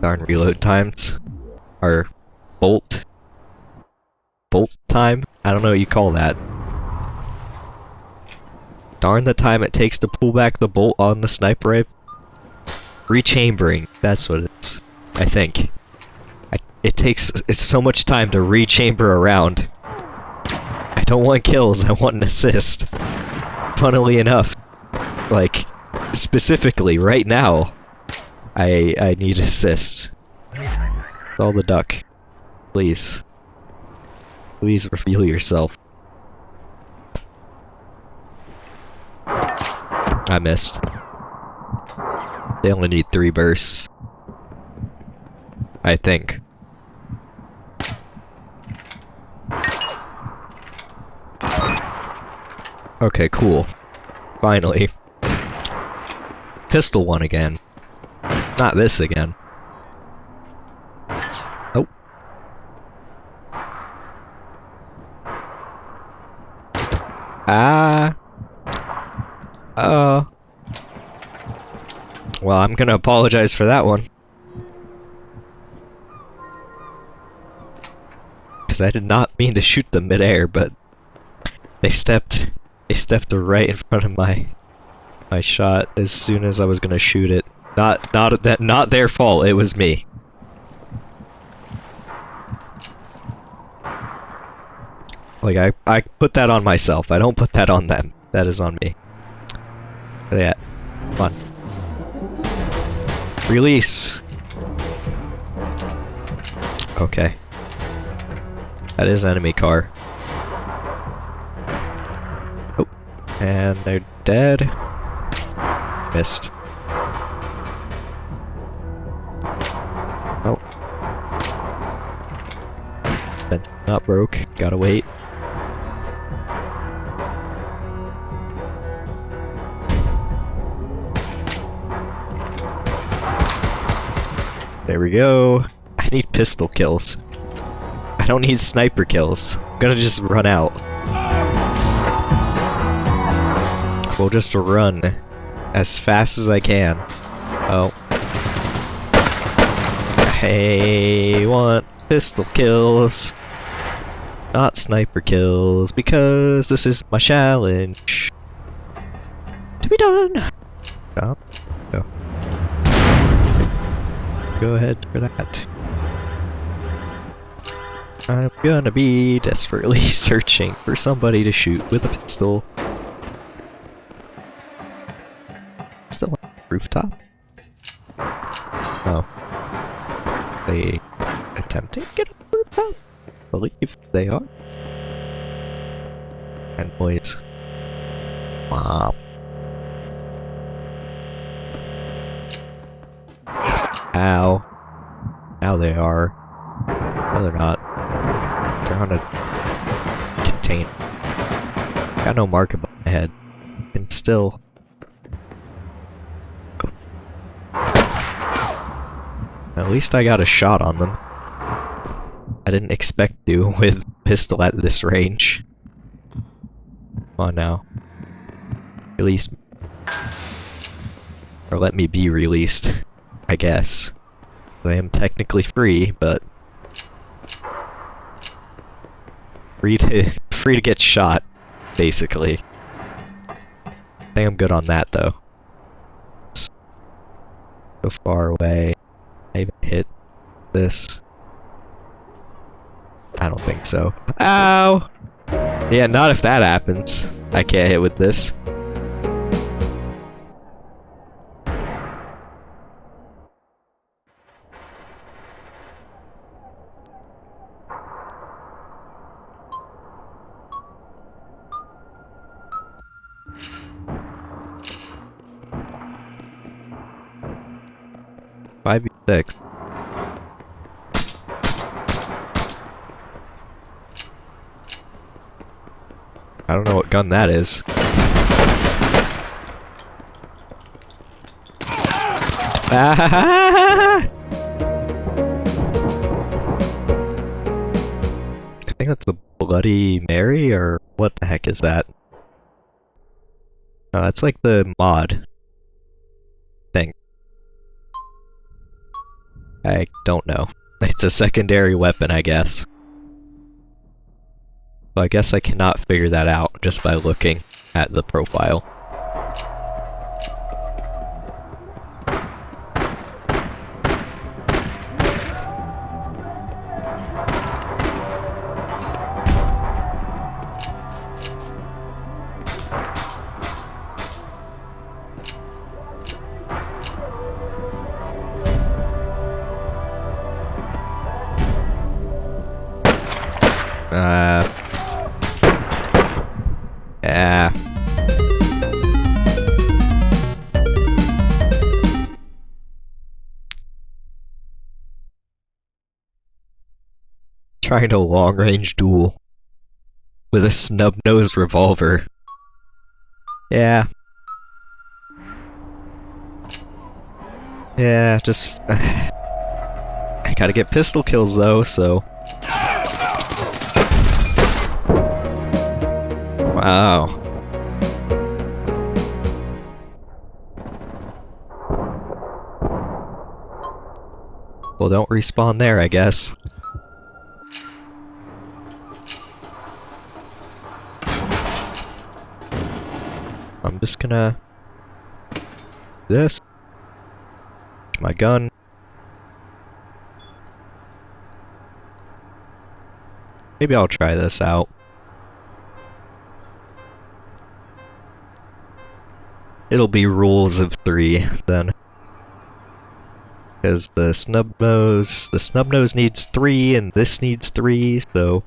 Darn reload times. Or bolt. Bolt time? I don't know what you call that. Darn the time it takes to pull back the bolt on the sniper rifle. Rechambering, that's what it is. I think. I, it takes it's so much time to rechamber around. I don't want kills, I want an assist. Funnily enough. Like, specifically, right now, I I need assists. Call the duck. Please. Please reveal yourself. I missed. They only need three bursts. I think. Okay, cool. Finally pistol one again. Not this again. Oh. Ah. Uh. Well, I'm gonna apologize for that one. Because I did not mean to shoot them midair, but... They stepped... They stepped right in front of my my shot as soon as I was gonna shoot it. Not not that not their fault. It was me. Like I I put that on myself. I don't put that on them. That is on me. Yeah. Come on. Release. Okay. That is enemy car. Oh. And they're dead. Missed. Oh. That's not broke. Gotta wait. There we go. I need pistol kills. I don't need sniper kills. I'm gonna just run out. We'll just run as fast as I can. Oh. I want pistol kills. Not sniper kills, because this is my challenge. To be done! Go. Go ahead for that. I'm gonna be desperately searching for somebody to shoot with a pistol. Rooftop? Oh. They attempting to get on the rooftop? I believe they are. And boys. Wow. Ow. Now they are. No, they're not. They're on a contain. Got no mark above my head. And still. At least I got a shot on them. I didn't expect to with pistol at this range. Come on now. Release. Or let me be released, I guess. I am technically free, but free to free to get shot, basically. I think I'm good on that though. So far away. I even hit this. I don't think so. Ow! Yeah, not if that happens. I can't hit with this. Six. I don't know what gun that is. I think that's the Bloody Mary, or what the heck is that? Uh, no, that's like the mod I don't know. It's a secondary weapon, I guess. I guess I cannot figure that out just by looking at the profile. Uh... Yeah. Trying to long-range duel with a snub-nosed revolver. Yeah. Yeah, just... I gotta get pistol kills though, so... Wow. Well, don't respawn there, I guess. I'm just gonna... This. My gun. Maybe I'll try this out. It'll be rules of three, then. Because the snub nose, the snub nose needs three, and this needs three, so...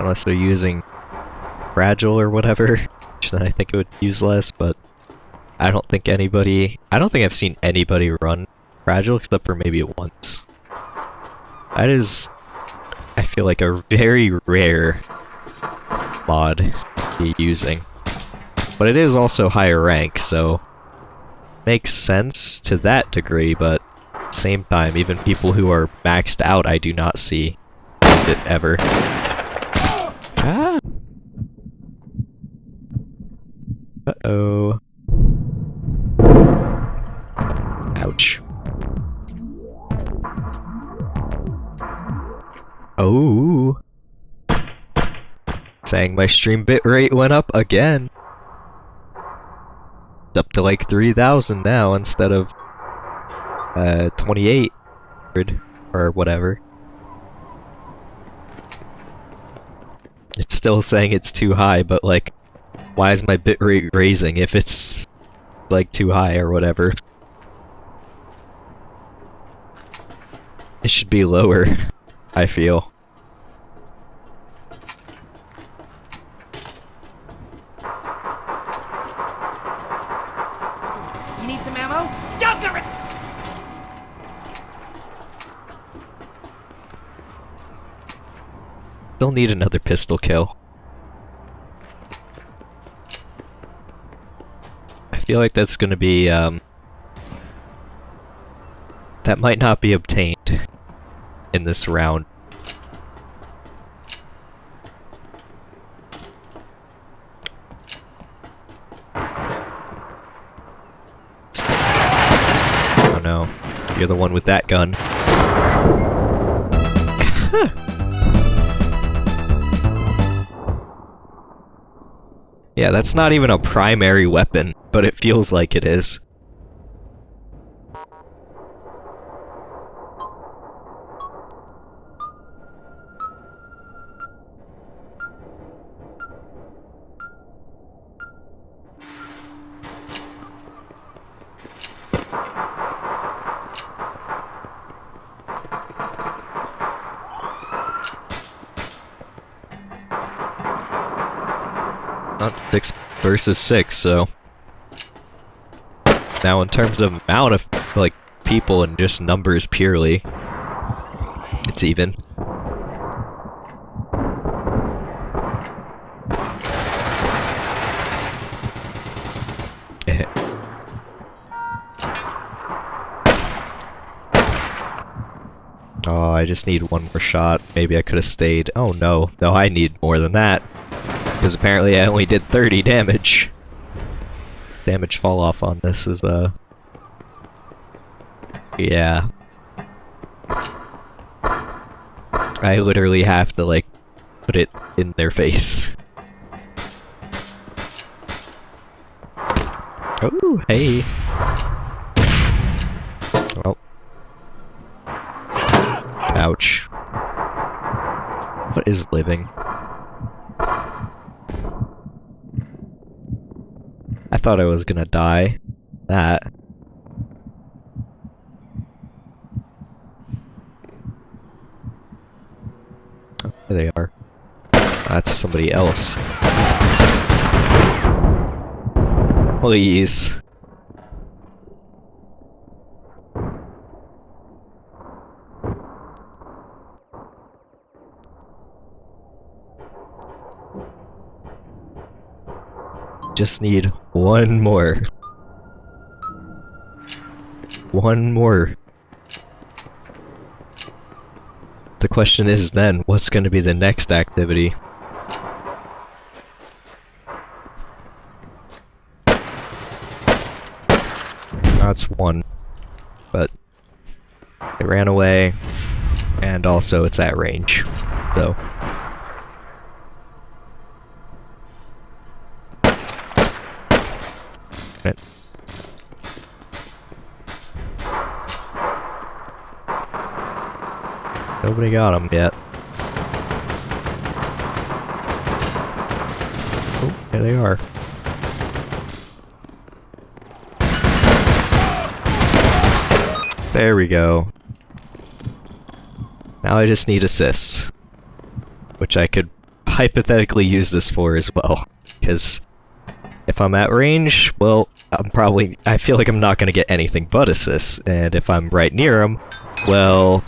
Unless they're using fragile or whatever, which then I think it would use less, but I don't think anybody, I don't think I've seen anybody run fragile except for maybe once. That is, I feel like a very rare mod to be using. But it is also higher rank, so makes sense to that degree, but at the same time, even people who are maxed out I do not see use it ever. Ah! Uh-oh. Ouch. Oh. Saying my stream bitrate went up again. It's up to like 3000 now instead of uh 2800 or whatever. It's still saying it's too high, but like why is my bitrate raising if it's like too high or whatever? It should be lower, I feel. You need some ammo? For it! Still need another pistol kill. I feel like that's gonna be, um... That might not be obtained in this round. Oh no. You're the one with that gun. Yeah, that's not even a primary weapon, but it feels like it is. Versus six, so. Now, in terms of amount of like people and just numbers purely, it's even. Eh. Oh, I just need one more shot. Maybe I could have stayed. Oh no, no, I need more than that. Because apparently I only did 30 damage. Damage fall off on this is, uh... Yeah. I literally have to, like, put it in their face. Oh, hey. Oh. Ouch. What is living? Thought I was gonna die. That. Oh, there they are. That's somebody else. Please. Just need one more. One more. The question is then, what's going to be the next activity? That's one. But it ran away, and also it's at range. So. Nobody got him yet. Oh, there they are. There we go. Now I just need assists. Which I could hypothetically use this for as well. Because if I'm at range, well, I'm probably... I feel like I'm not going to get anything but assists. And if I'm right near them, well,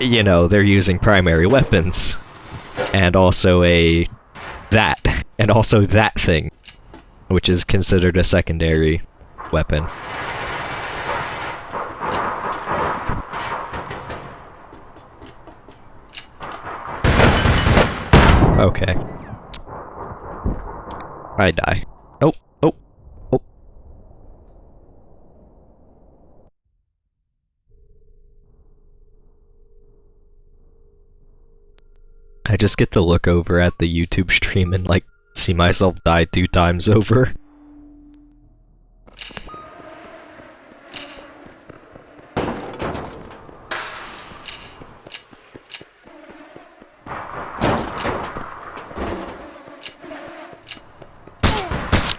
you know, they're using primary weapons. And also a... that. And also that thing. Which is considered a secondary weapon. Okay. I die. I just get to look over at the YouTube stream and like see myself die two times over.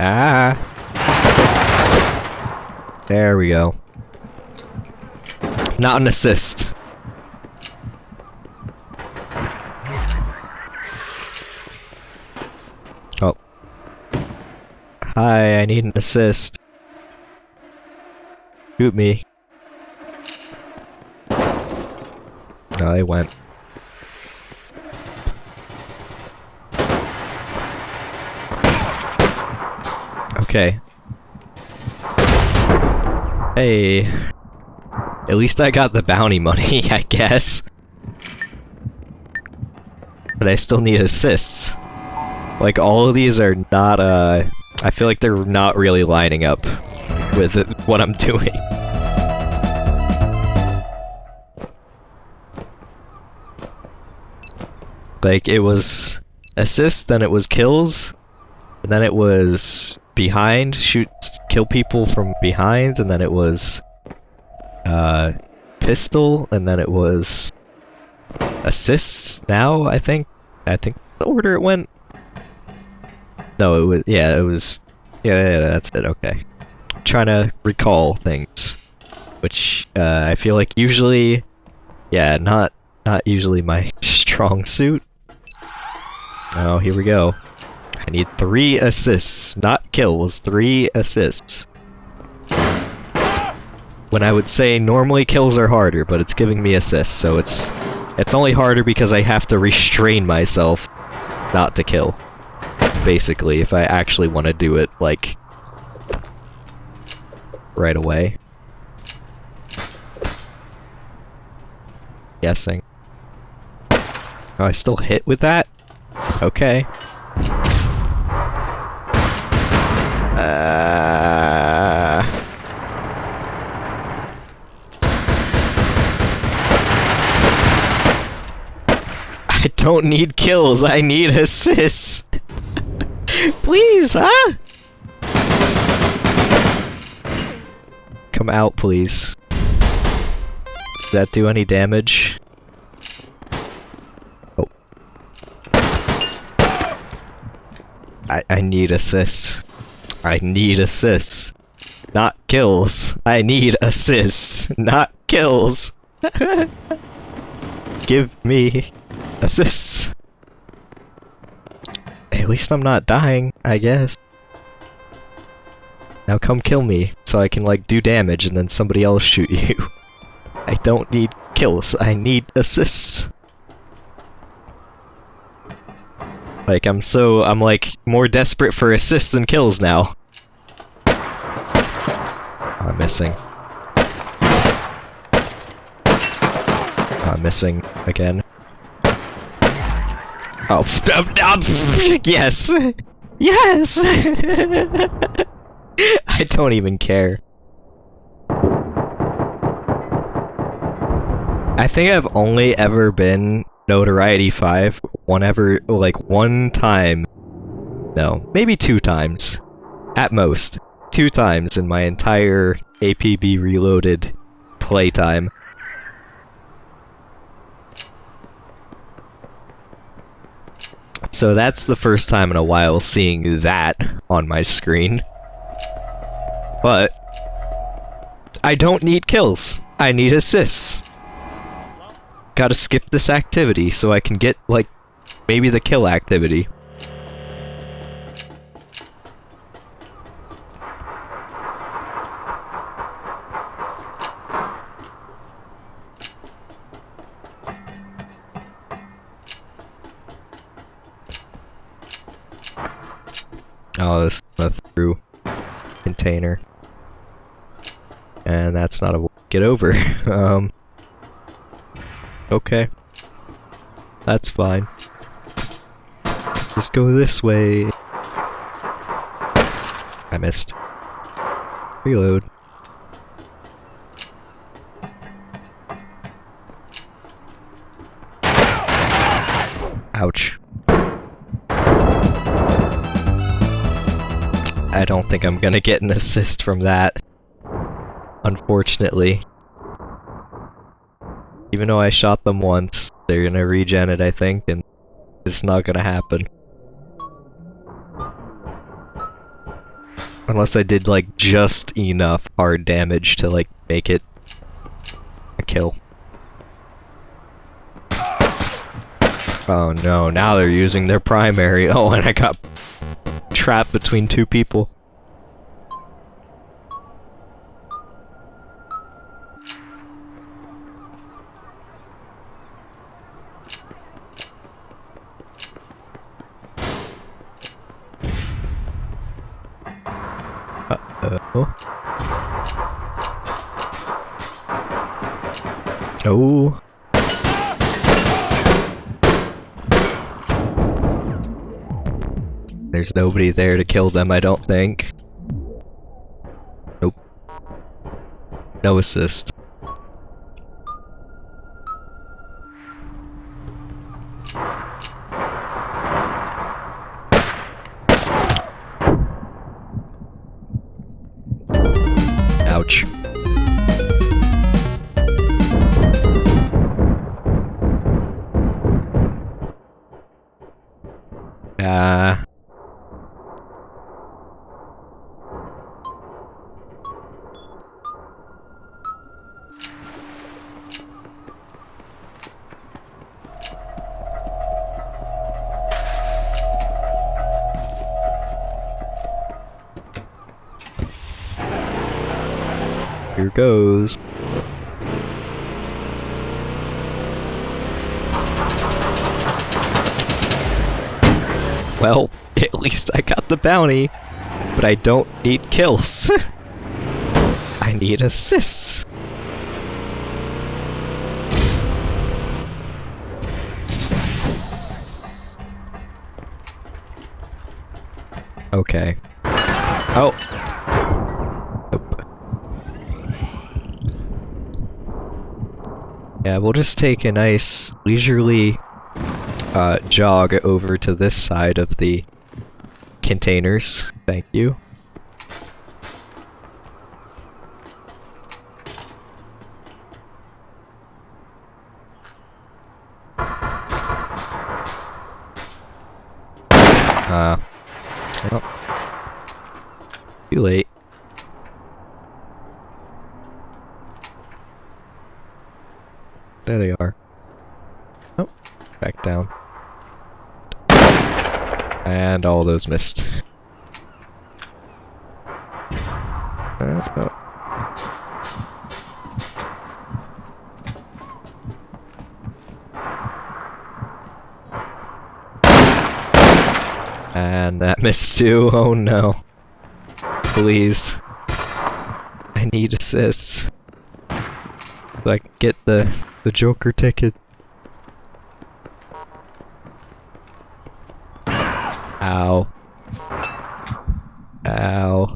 Ah. There we go. Not an assist. Hi, I need an assist. Shoot me. No, they went. Okay. Hey. At least I got the bounty money, I guess. But I still need assists. Like, all of these are not, uh... I feel like they're not really lining up with what I'm doing. Like, it was assists, then it was kills, and then it was behind, shoot, kill people from behind, and then it was uh, pistol, and then it was assists. Now I think, I think the order it went. No, it was yeah, it was yeah, yeah, that's it. Okay, trying to recall things, which uh, I feel like usually, yeah, not not usually my strong suit. Oh, here we go. I need three assists, not kills, three assists. When I would say normally kills are harder, but it's giving me assists, so it's it's only harder because I have to restrain myself not to kill. Basically, if I actually want to do it, like, right away. Guessing. Oh, I still hit with that? Okay. Uh... I don't need kills, I need assists. Please, huh? Come out, please. Did that do any damage? Oh. I, I need assists. I need assists. Not kills. I need assists, not kills. Give me assists. At least I'm not dying, I guess. Now come kill me, so I can like do damage and then somebody else shoot you. I don't need kills, I need assists. Like, I'm so, I'm like, more desperate for assists than kills now. Oh, I'm missing. Oh, I'm missing again. Oh, yes! Yes! I don't even care. I think I've only ever been notoriety 5 one ever like one time. No, maybe two times. At most. Two times in my entire APB reloaded playtime. So that's the first time in a while seeing that on my screen. But I don't need kills. I need assists. Gotta skip this activity so I can get, like, maybe the kill activity. Oh, this is a through container. And that's not a get over. um, okay. That's fine. Just go this way. I missed. Reload. Ouch. I don't think I'm gonna get an assist from that. Unfortunately. Even though I shot them once, they're gonna regen it, I think, and it's not gonna happen. Unless I did, like, just enough hard damage to, like, make it a kill. Oh no, now they're using their primary. Oh, and I got trapped between two people. Uh-oh. Oh. There's nobody there to kill them, I don't think. Nope. No assist. Bounty, but I don't need kills. I need assists. Okay. Oh. Nope. Yeah, we'll just take a nice leisurely uh, jog over to this side of the containers. Thank you. Uh, well, too late. There they are. Oh, back down. And all those missed. And that missed too. Oh no. Please. I need assists. I get the the Joker ticket. Ow. Ow.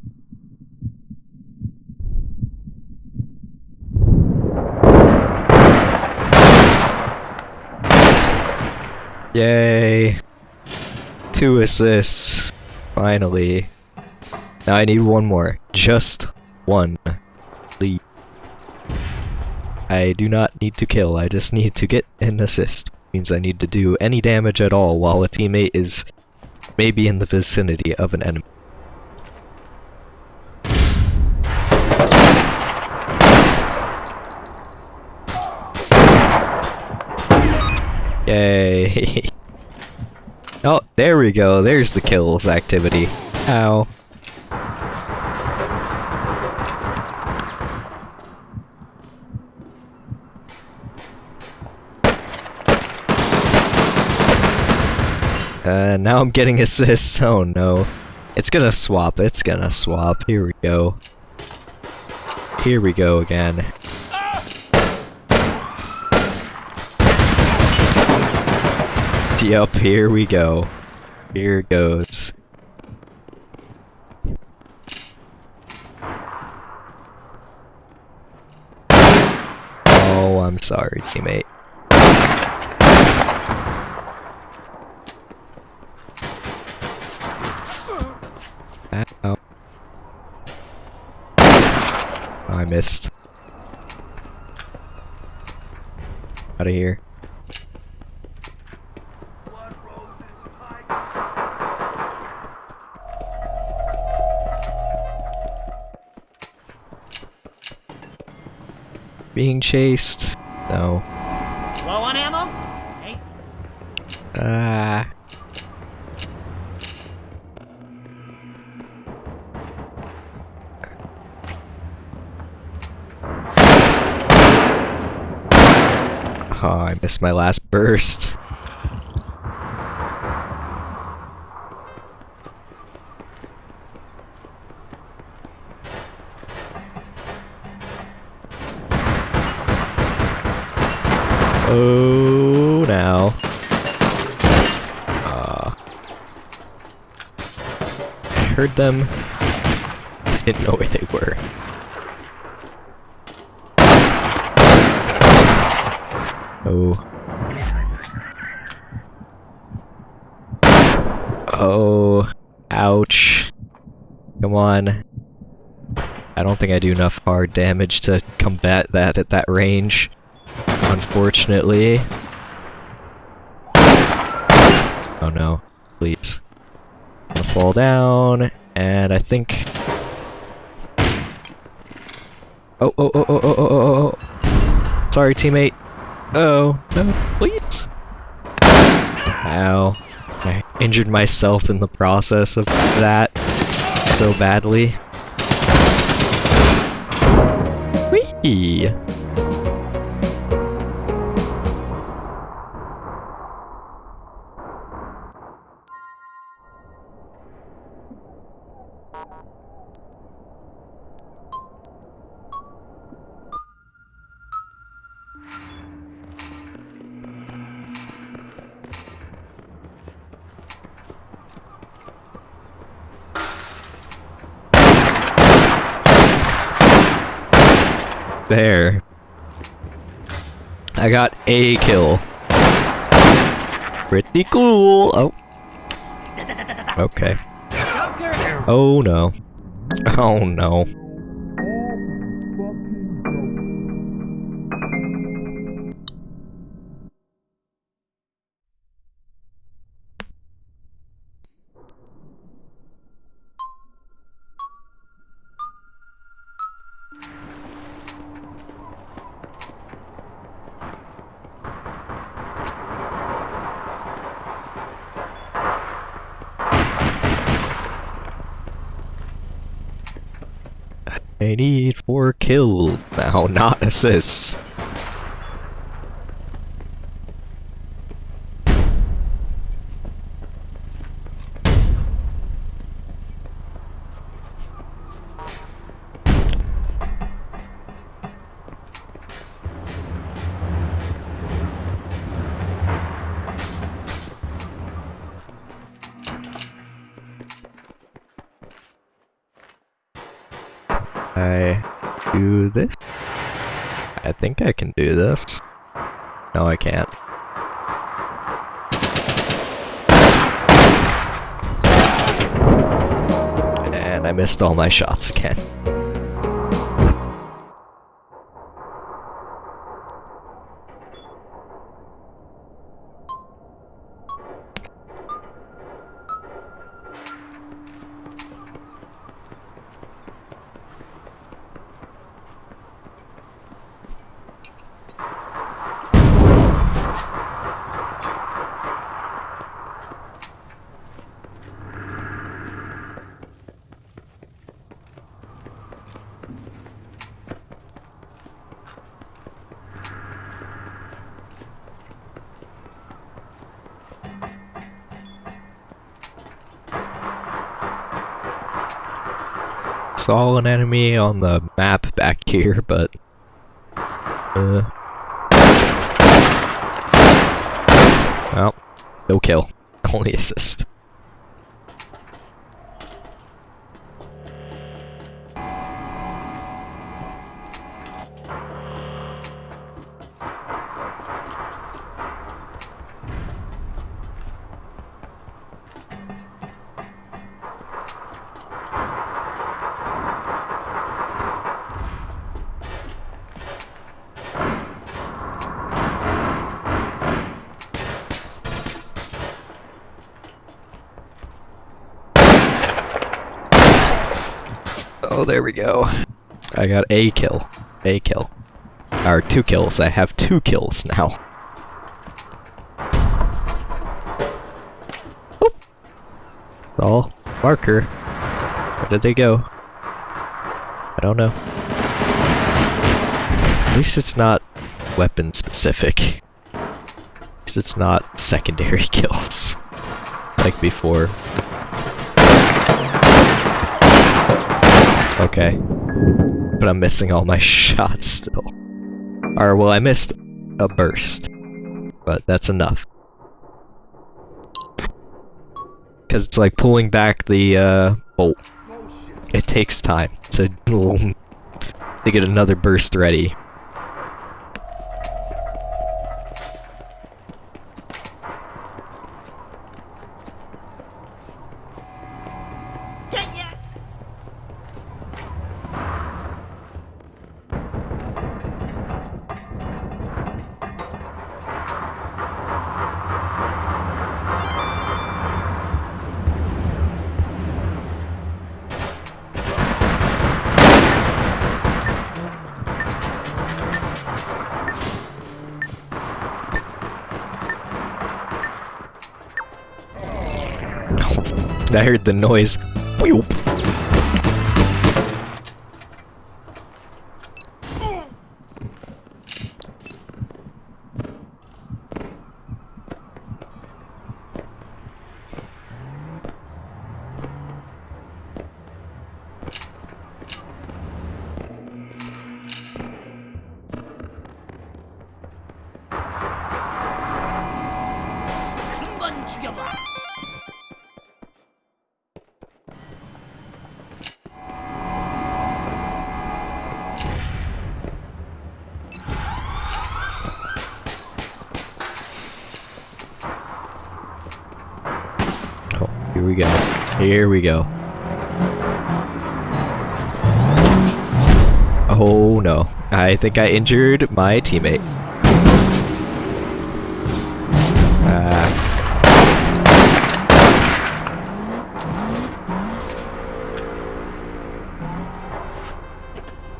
Yay. Two assists. Finally. Now I need one more. Just one. Please. I do not need to kill, I just need to get an assist. Means I need to do any damage at all while a teammate is maybe in the vicinity of an enemy. Yay. oh, there we go. There's the kills activity. Ow. Now I'm getting assists. Oh no. It's gonna swap. It's gonna swap. Here we go. Here we go again. Yup, here we go. Here goes. Oh, I'm sorry, teammate. Chased? No. Low on ammo? Hey, Ah. Oh, I missed my last burst. Oh, now. Uh, I heard them. I didn't know where they were. Oh. Oh. Ouch. Come on. I don't think I do enough hard damage to combat that at that range. Unfortunately. Oh no. Please. I'm gonna fall down, and I think... Oh, oh, oh, oh, oh, oh, oh, oh. Sorry, teammate. Oh, no, please. Ow. I injured myself in the process of that so badly. Whee! I got a kill. Pretty cool. Oh. Okay. Oh no. Oh no. Not assists. think I can do this. No, I can't. And I missed all my shots again. Saw an enemy on the map back here, but... Uh... Well, no kill. Only assist. A kill. A kill. Or two kills. I have two kills now. Whoop. Oh, marker. Where did they go? I don't know. At least it's not weapon specific. Least it's not secondary kills. Like before. Okay. But I'm missing all my shots still. Or, well, I missed a burst. But that's enough. Because it's like pulling back the, uh, bolt. It takes time to, to get another burst ready. The noise. Here we go. Oh no. I think I injured my teammate. Ah.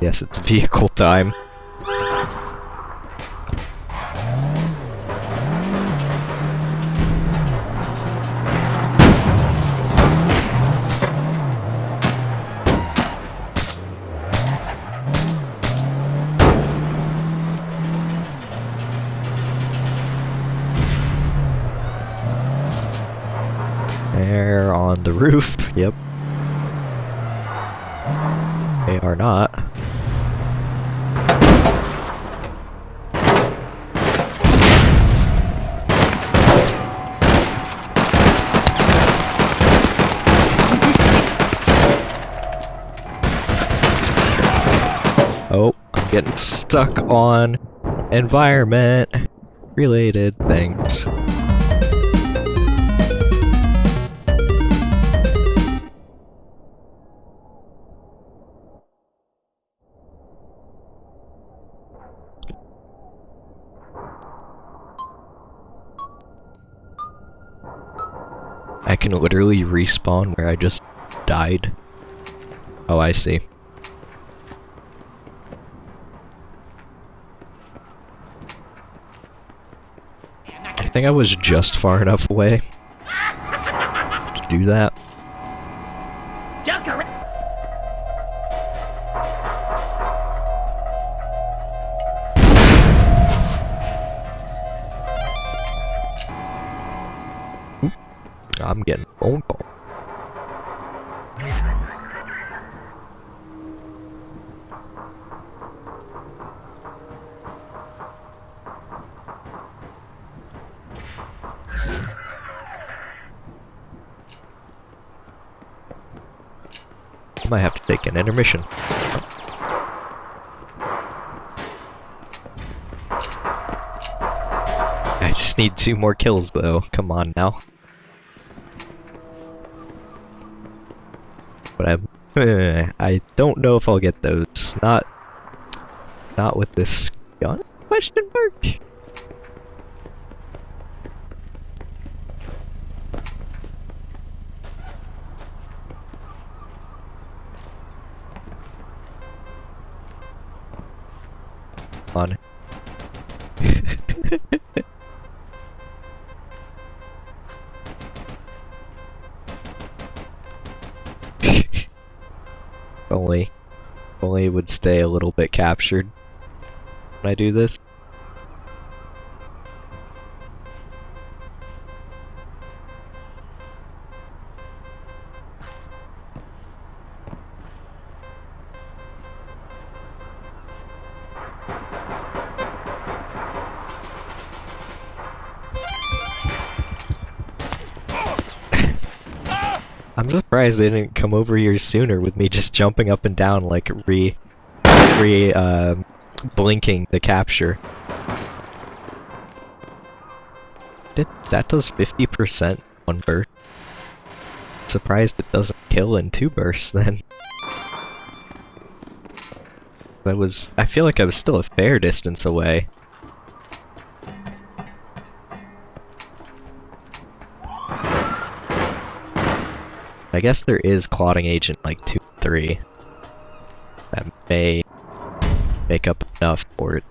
Yes, it's vehicle time. Roof. Yep. They are not. Oh, I'm getting stuck on environment related things. Literally respawn where I just died. Oh, I see. I think I was just far enough away to do that. I'm getting a phone call. I might have to take an intermission. I just need two more kills though. Come on now. I don't know if I'll get those. Not not with this gun question mark. On. only only would stay a little bit captured when I do this. Surprised they didn't come over here sooner with me just jumping up and down like re re uh, blinking the capture. Did, that does 50% one burst. Surprised it doesn't kill in two bursts then. That was I feel like I was still a fair distance away. I guess there is clotting agent like 2 3. That may make up enough for it.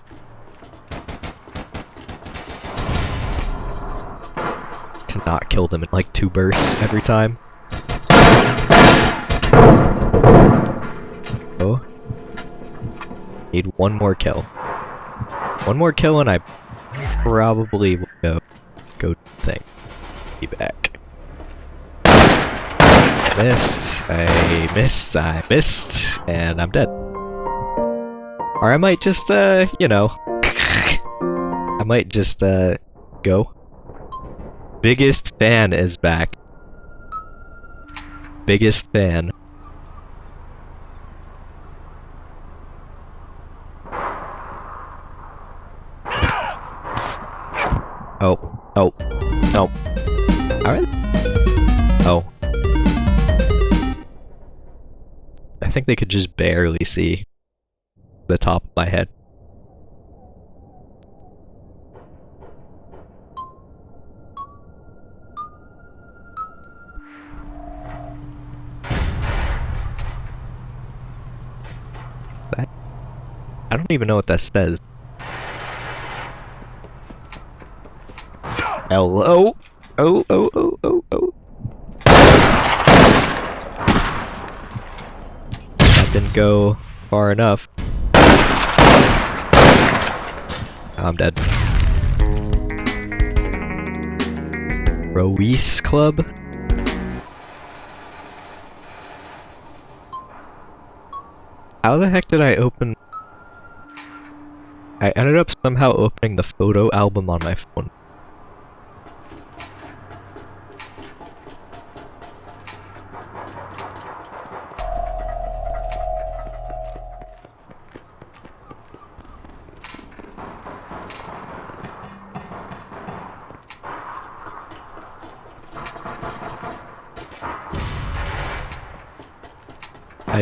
To not kill them in like two bursts every time. Oh. Need one more kill. One more kill and I probably will go go thing. Be back. I missed, I missed, I missed, and I'm dead. Or I might just, uh, you know, I might just, uh, go. Biggest fan is back. Biggest fan. Oh, oh, oh. Alright. Oh. I think they could just barely see the top of my head. That, I don't even know what that says. Hello? Oh, oh, oh, oh, oh. Didn't go far enough. I'm dead. Ruiz Club? How the heck did I open... I ended up somehow opening the photo album on my phone.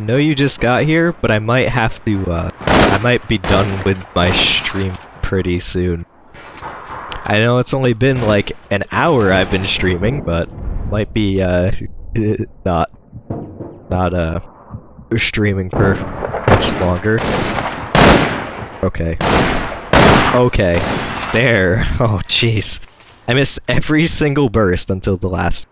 I know you just got here, but I might have to, uh, I might be done with my stream pretty soon. I know it's only been like an hour I've been streaming, but might be uh not not uh streaming for much longer. Okay. Okay. There. Oh jeez. I missed every single burst until the last.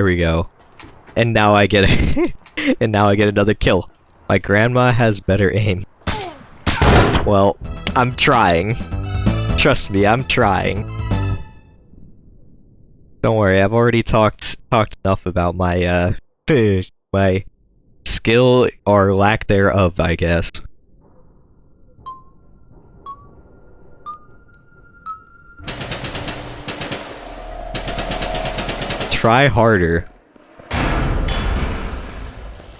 There we go. And now I get a and now I get another kill. My grandma has better aim. Well, I'm trying. Trust me, I'm trying. Don't worry, I've already talked talked enough about my uh my skill or lack thereof, I guess. Try harder.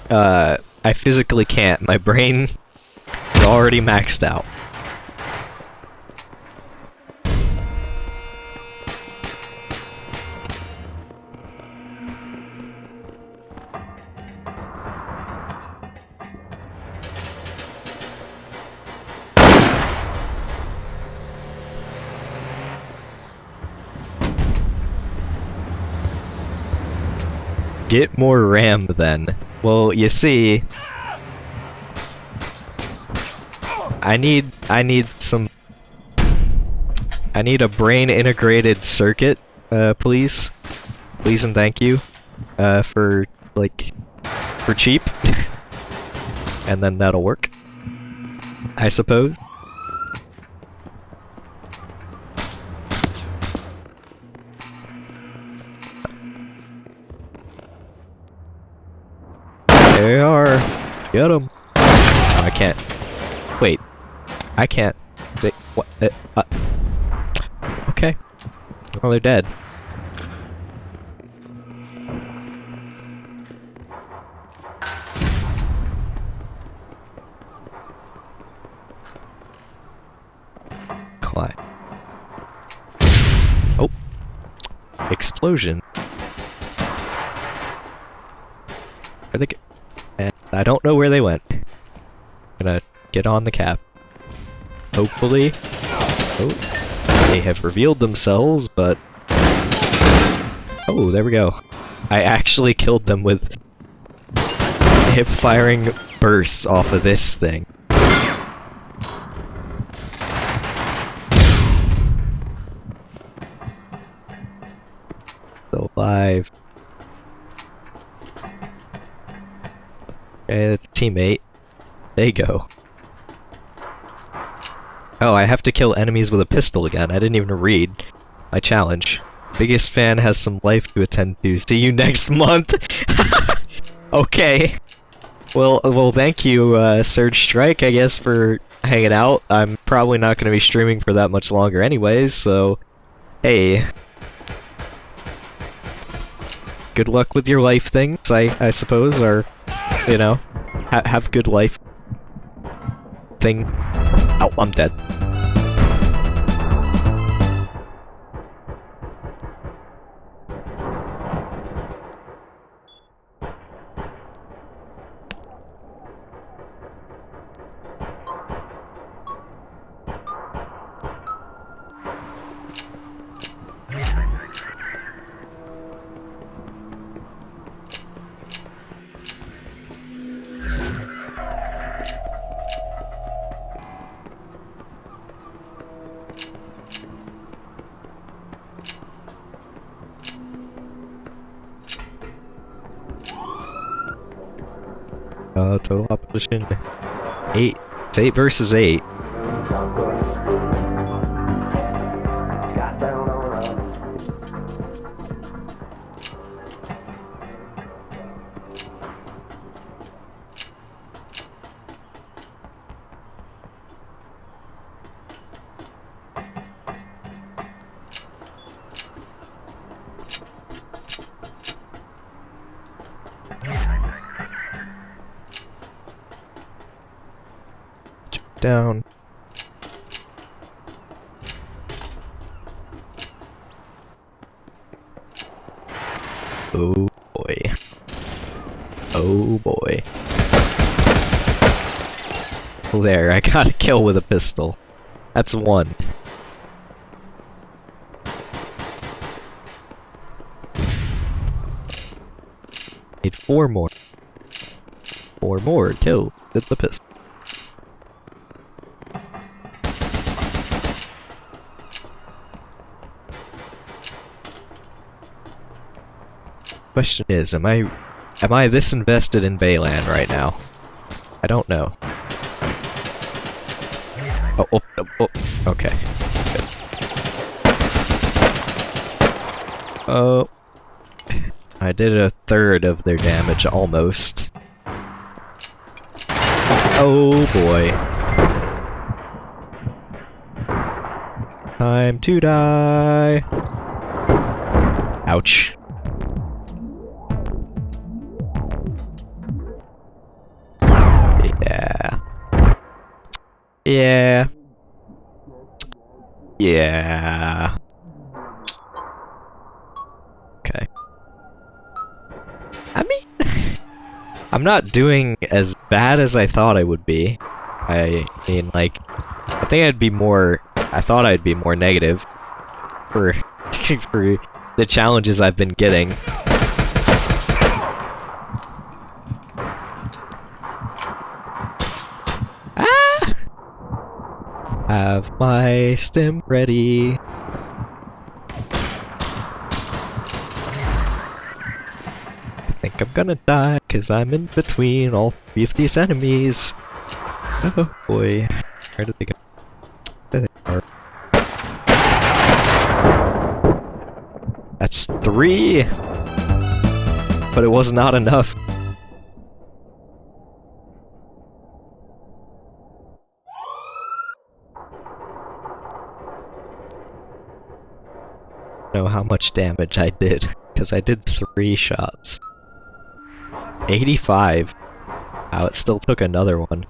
Uh, I physically can't. My brain is already maxed out. Get more RAM then. Well, you see, I need I need some I need a brain integrated circuit, uh, please. Please and thank you. Uh, for like for cheap. and then that'll work. I suppose. They are. Get them. Oh, I can't. Wait. I can't. They, what? Uh, uh. Okay. Well, they're dead. Oh. Explosion. Go? And I don't know where they went. gonna get on the cap. Hopefully. Oh. They have revealed themselves, but... Oh, there we go. I actually killed them with hip-firing bursts off of this thing. Still alive. Okay, that's teammate. They go. Oh, I have to kill enemies with a pistol again. I didn't even read my challenge. Biggest fan has some life to attend to. See you next month! okay. Well, well, thank you, uh, Surge Strike, I guess, for hanging out. I'm probably not going to be streaming for that much longer anyways, so... Hey. Good luck with your life things, I, I suppose, or, you know, ha have good life thing. Oh, I'm dead. Eight. It's eight versus eight. With a pistol. That's one. Need four more. Four more kill with the pistol. Question is, am I am I this invested in Baylan right now? I don't know. Oh, oh, oh, oh. okay. Good. Oh. I did a third of their damage, almost. Oh boy. Time to die. Ouch. Yeah. Okay. I mean, I'm not doing as bad as I thought I would be. I mean, like, I think I'd be more. I thought I'd be more negative for for the challenges I've been getting. Ah! Have my stim ready. I think I'm gonna die because I'm in between all three of these enemies. Oh boy. Where did they go? There they are. That's three! But it was not enough. How much damage I did, because I did three shots. 85. Wow, it still took another one.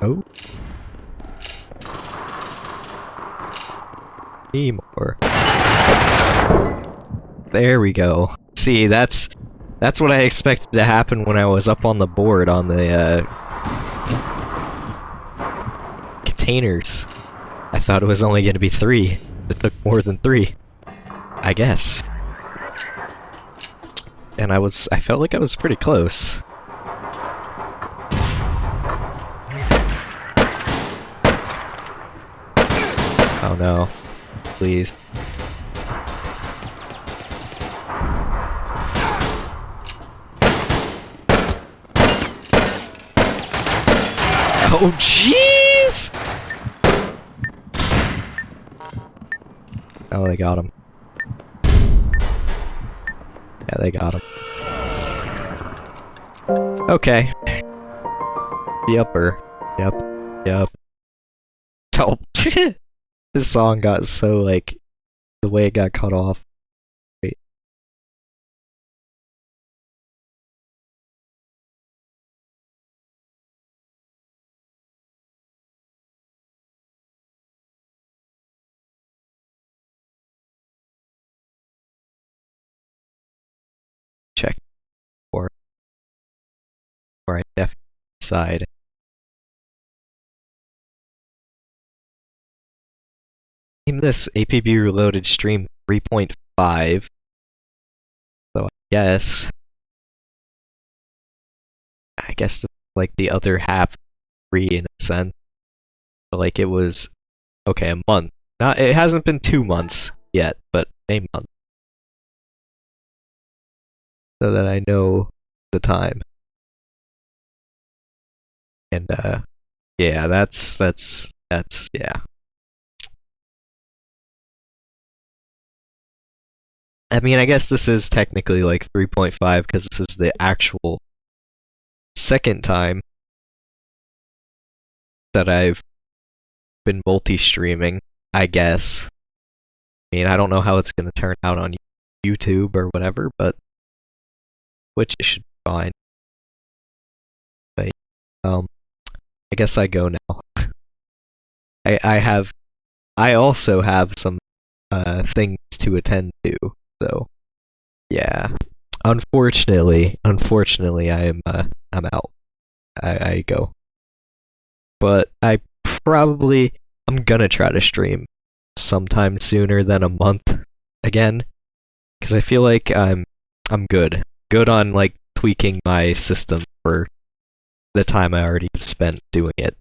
Oh. Three more. There we go. See, that's that's what I expected to happen when I was up on the board on the uh, containers. I thought it was only going to be three. It took more than three. I guess. And I was, I felt like I was pretty close. Oh no. Please. Oh, jeez! Oh, they got him. Yeah, they got him. Okay. The upper. Yep. Yep. Oh, this song got so, like, the way it got cut off. Or I decide. Name this APB Reloaded Stream 3.5. So I guess... I guess like the other half free in a sense. But like it was... Okay, a month. Not, it hasn't been two months yet, but a month. So that I know the time. And uh yeah, that's that's that's yeah. I mean, I guess this is technically like 3.5 because this is the actual second time that I've been multi-streaming, I guess. I mean, I don't know how it's going to turn out on YouTube or whatever, but which should be fine. But um I guess I go now. I I have I also have some uh things to attend to. So yeah. Unfortunately, unfortunately I am uh I'm out. I, I go. But I probably I'm gonna try to stream sometime sooner than a month again because I feel like I'm I'm good. Good on like tweaking my system for the time I already spent doing it.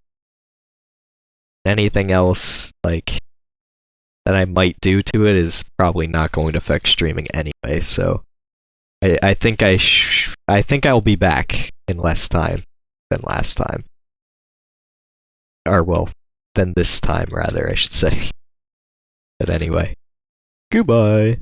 Anything else like that I might do to it is probably not going to affect streaming anyway, so I I think I I think I'll be back in less time than last time. Or well, than this time rather, I should say. But anyway. Goodbye.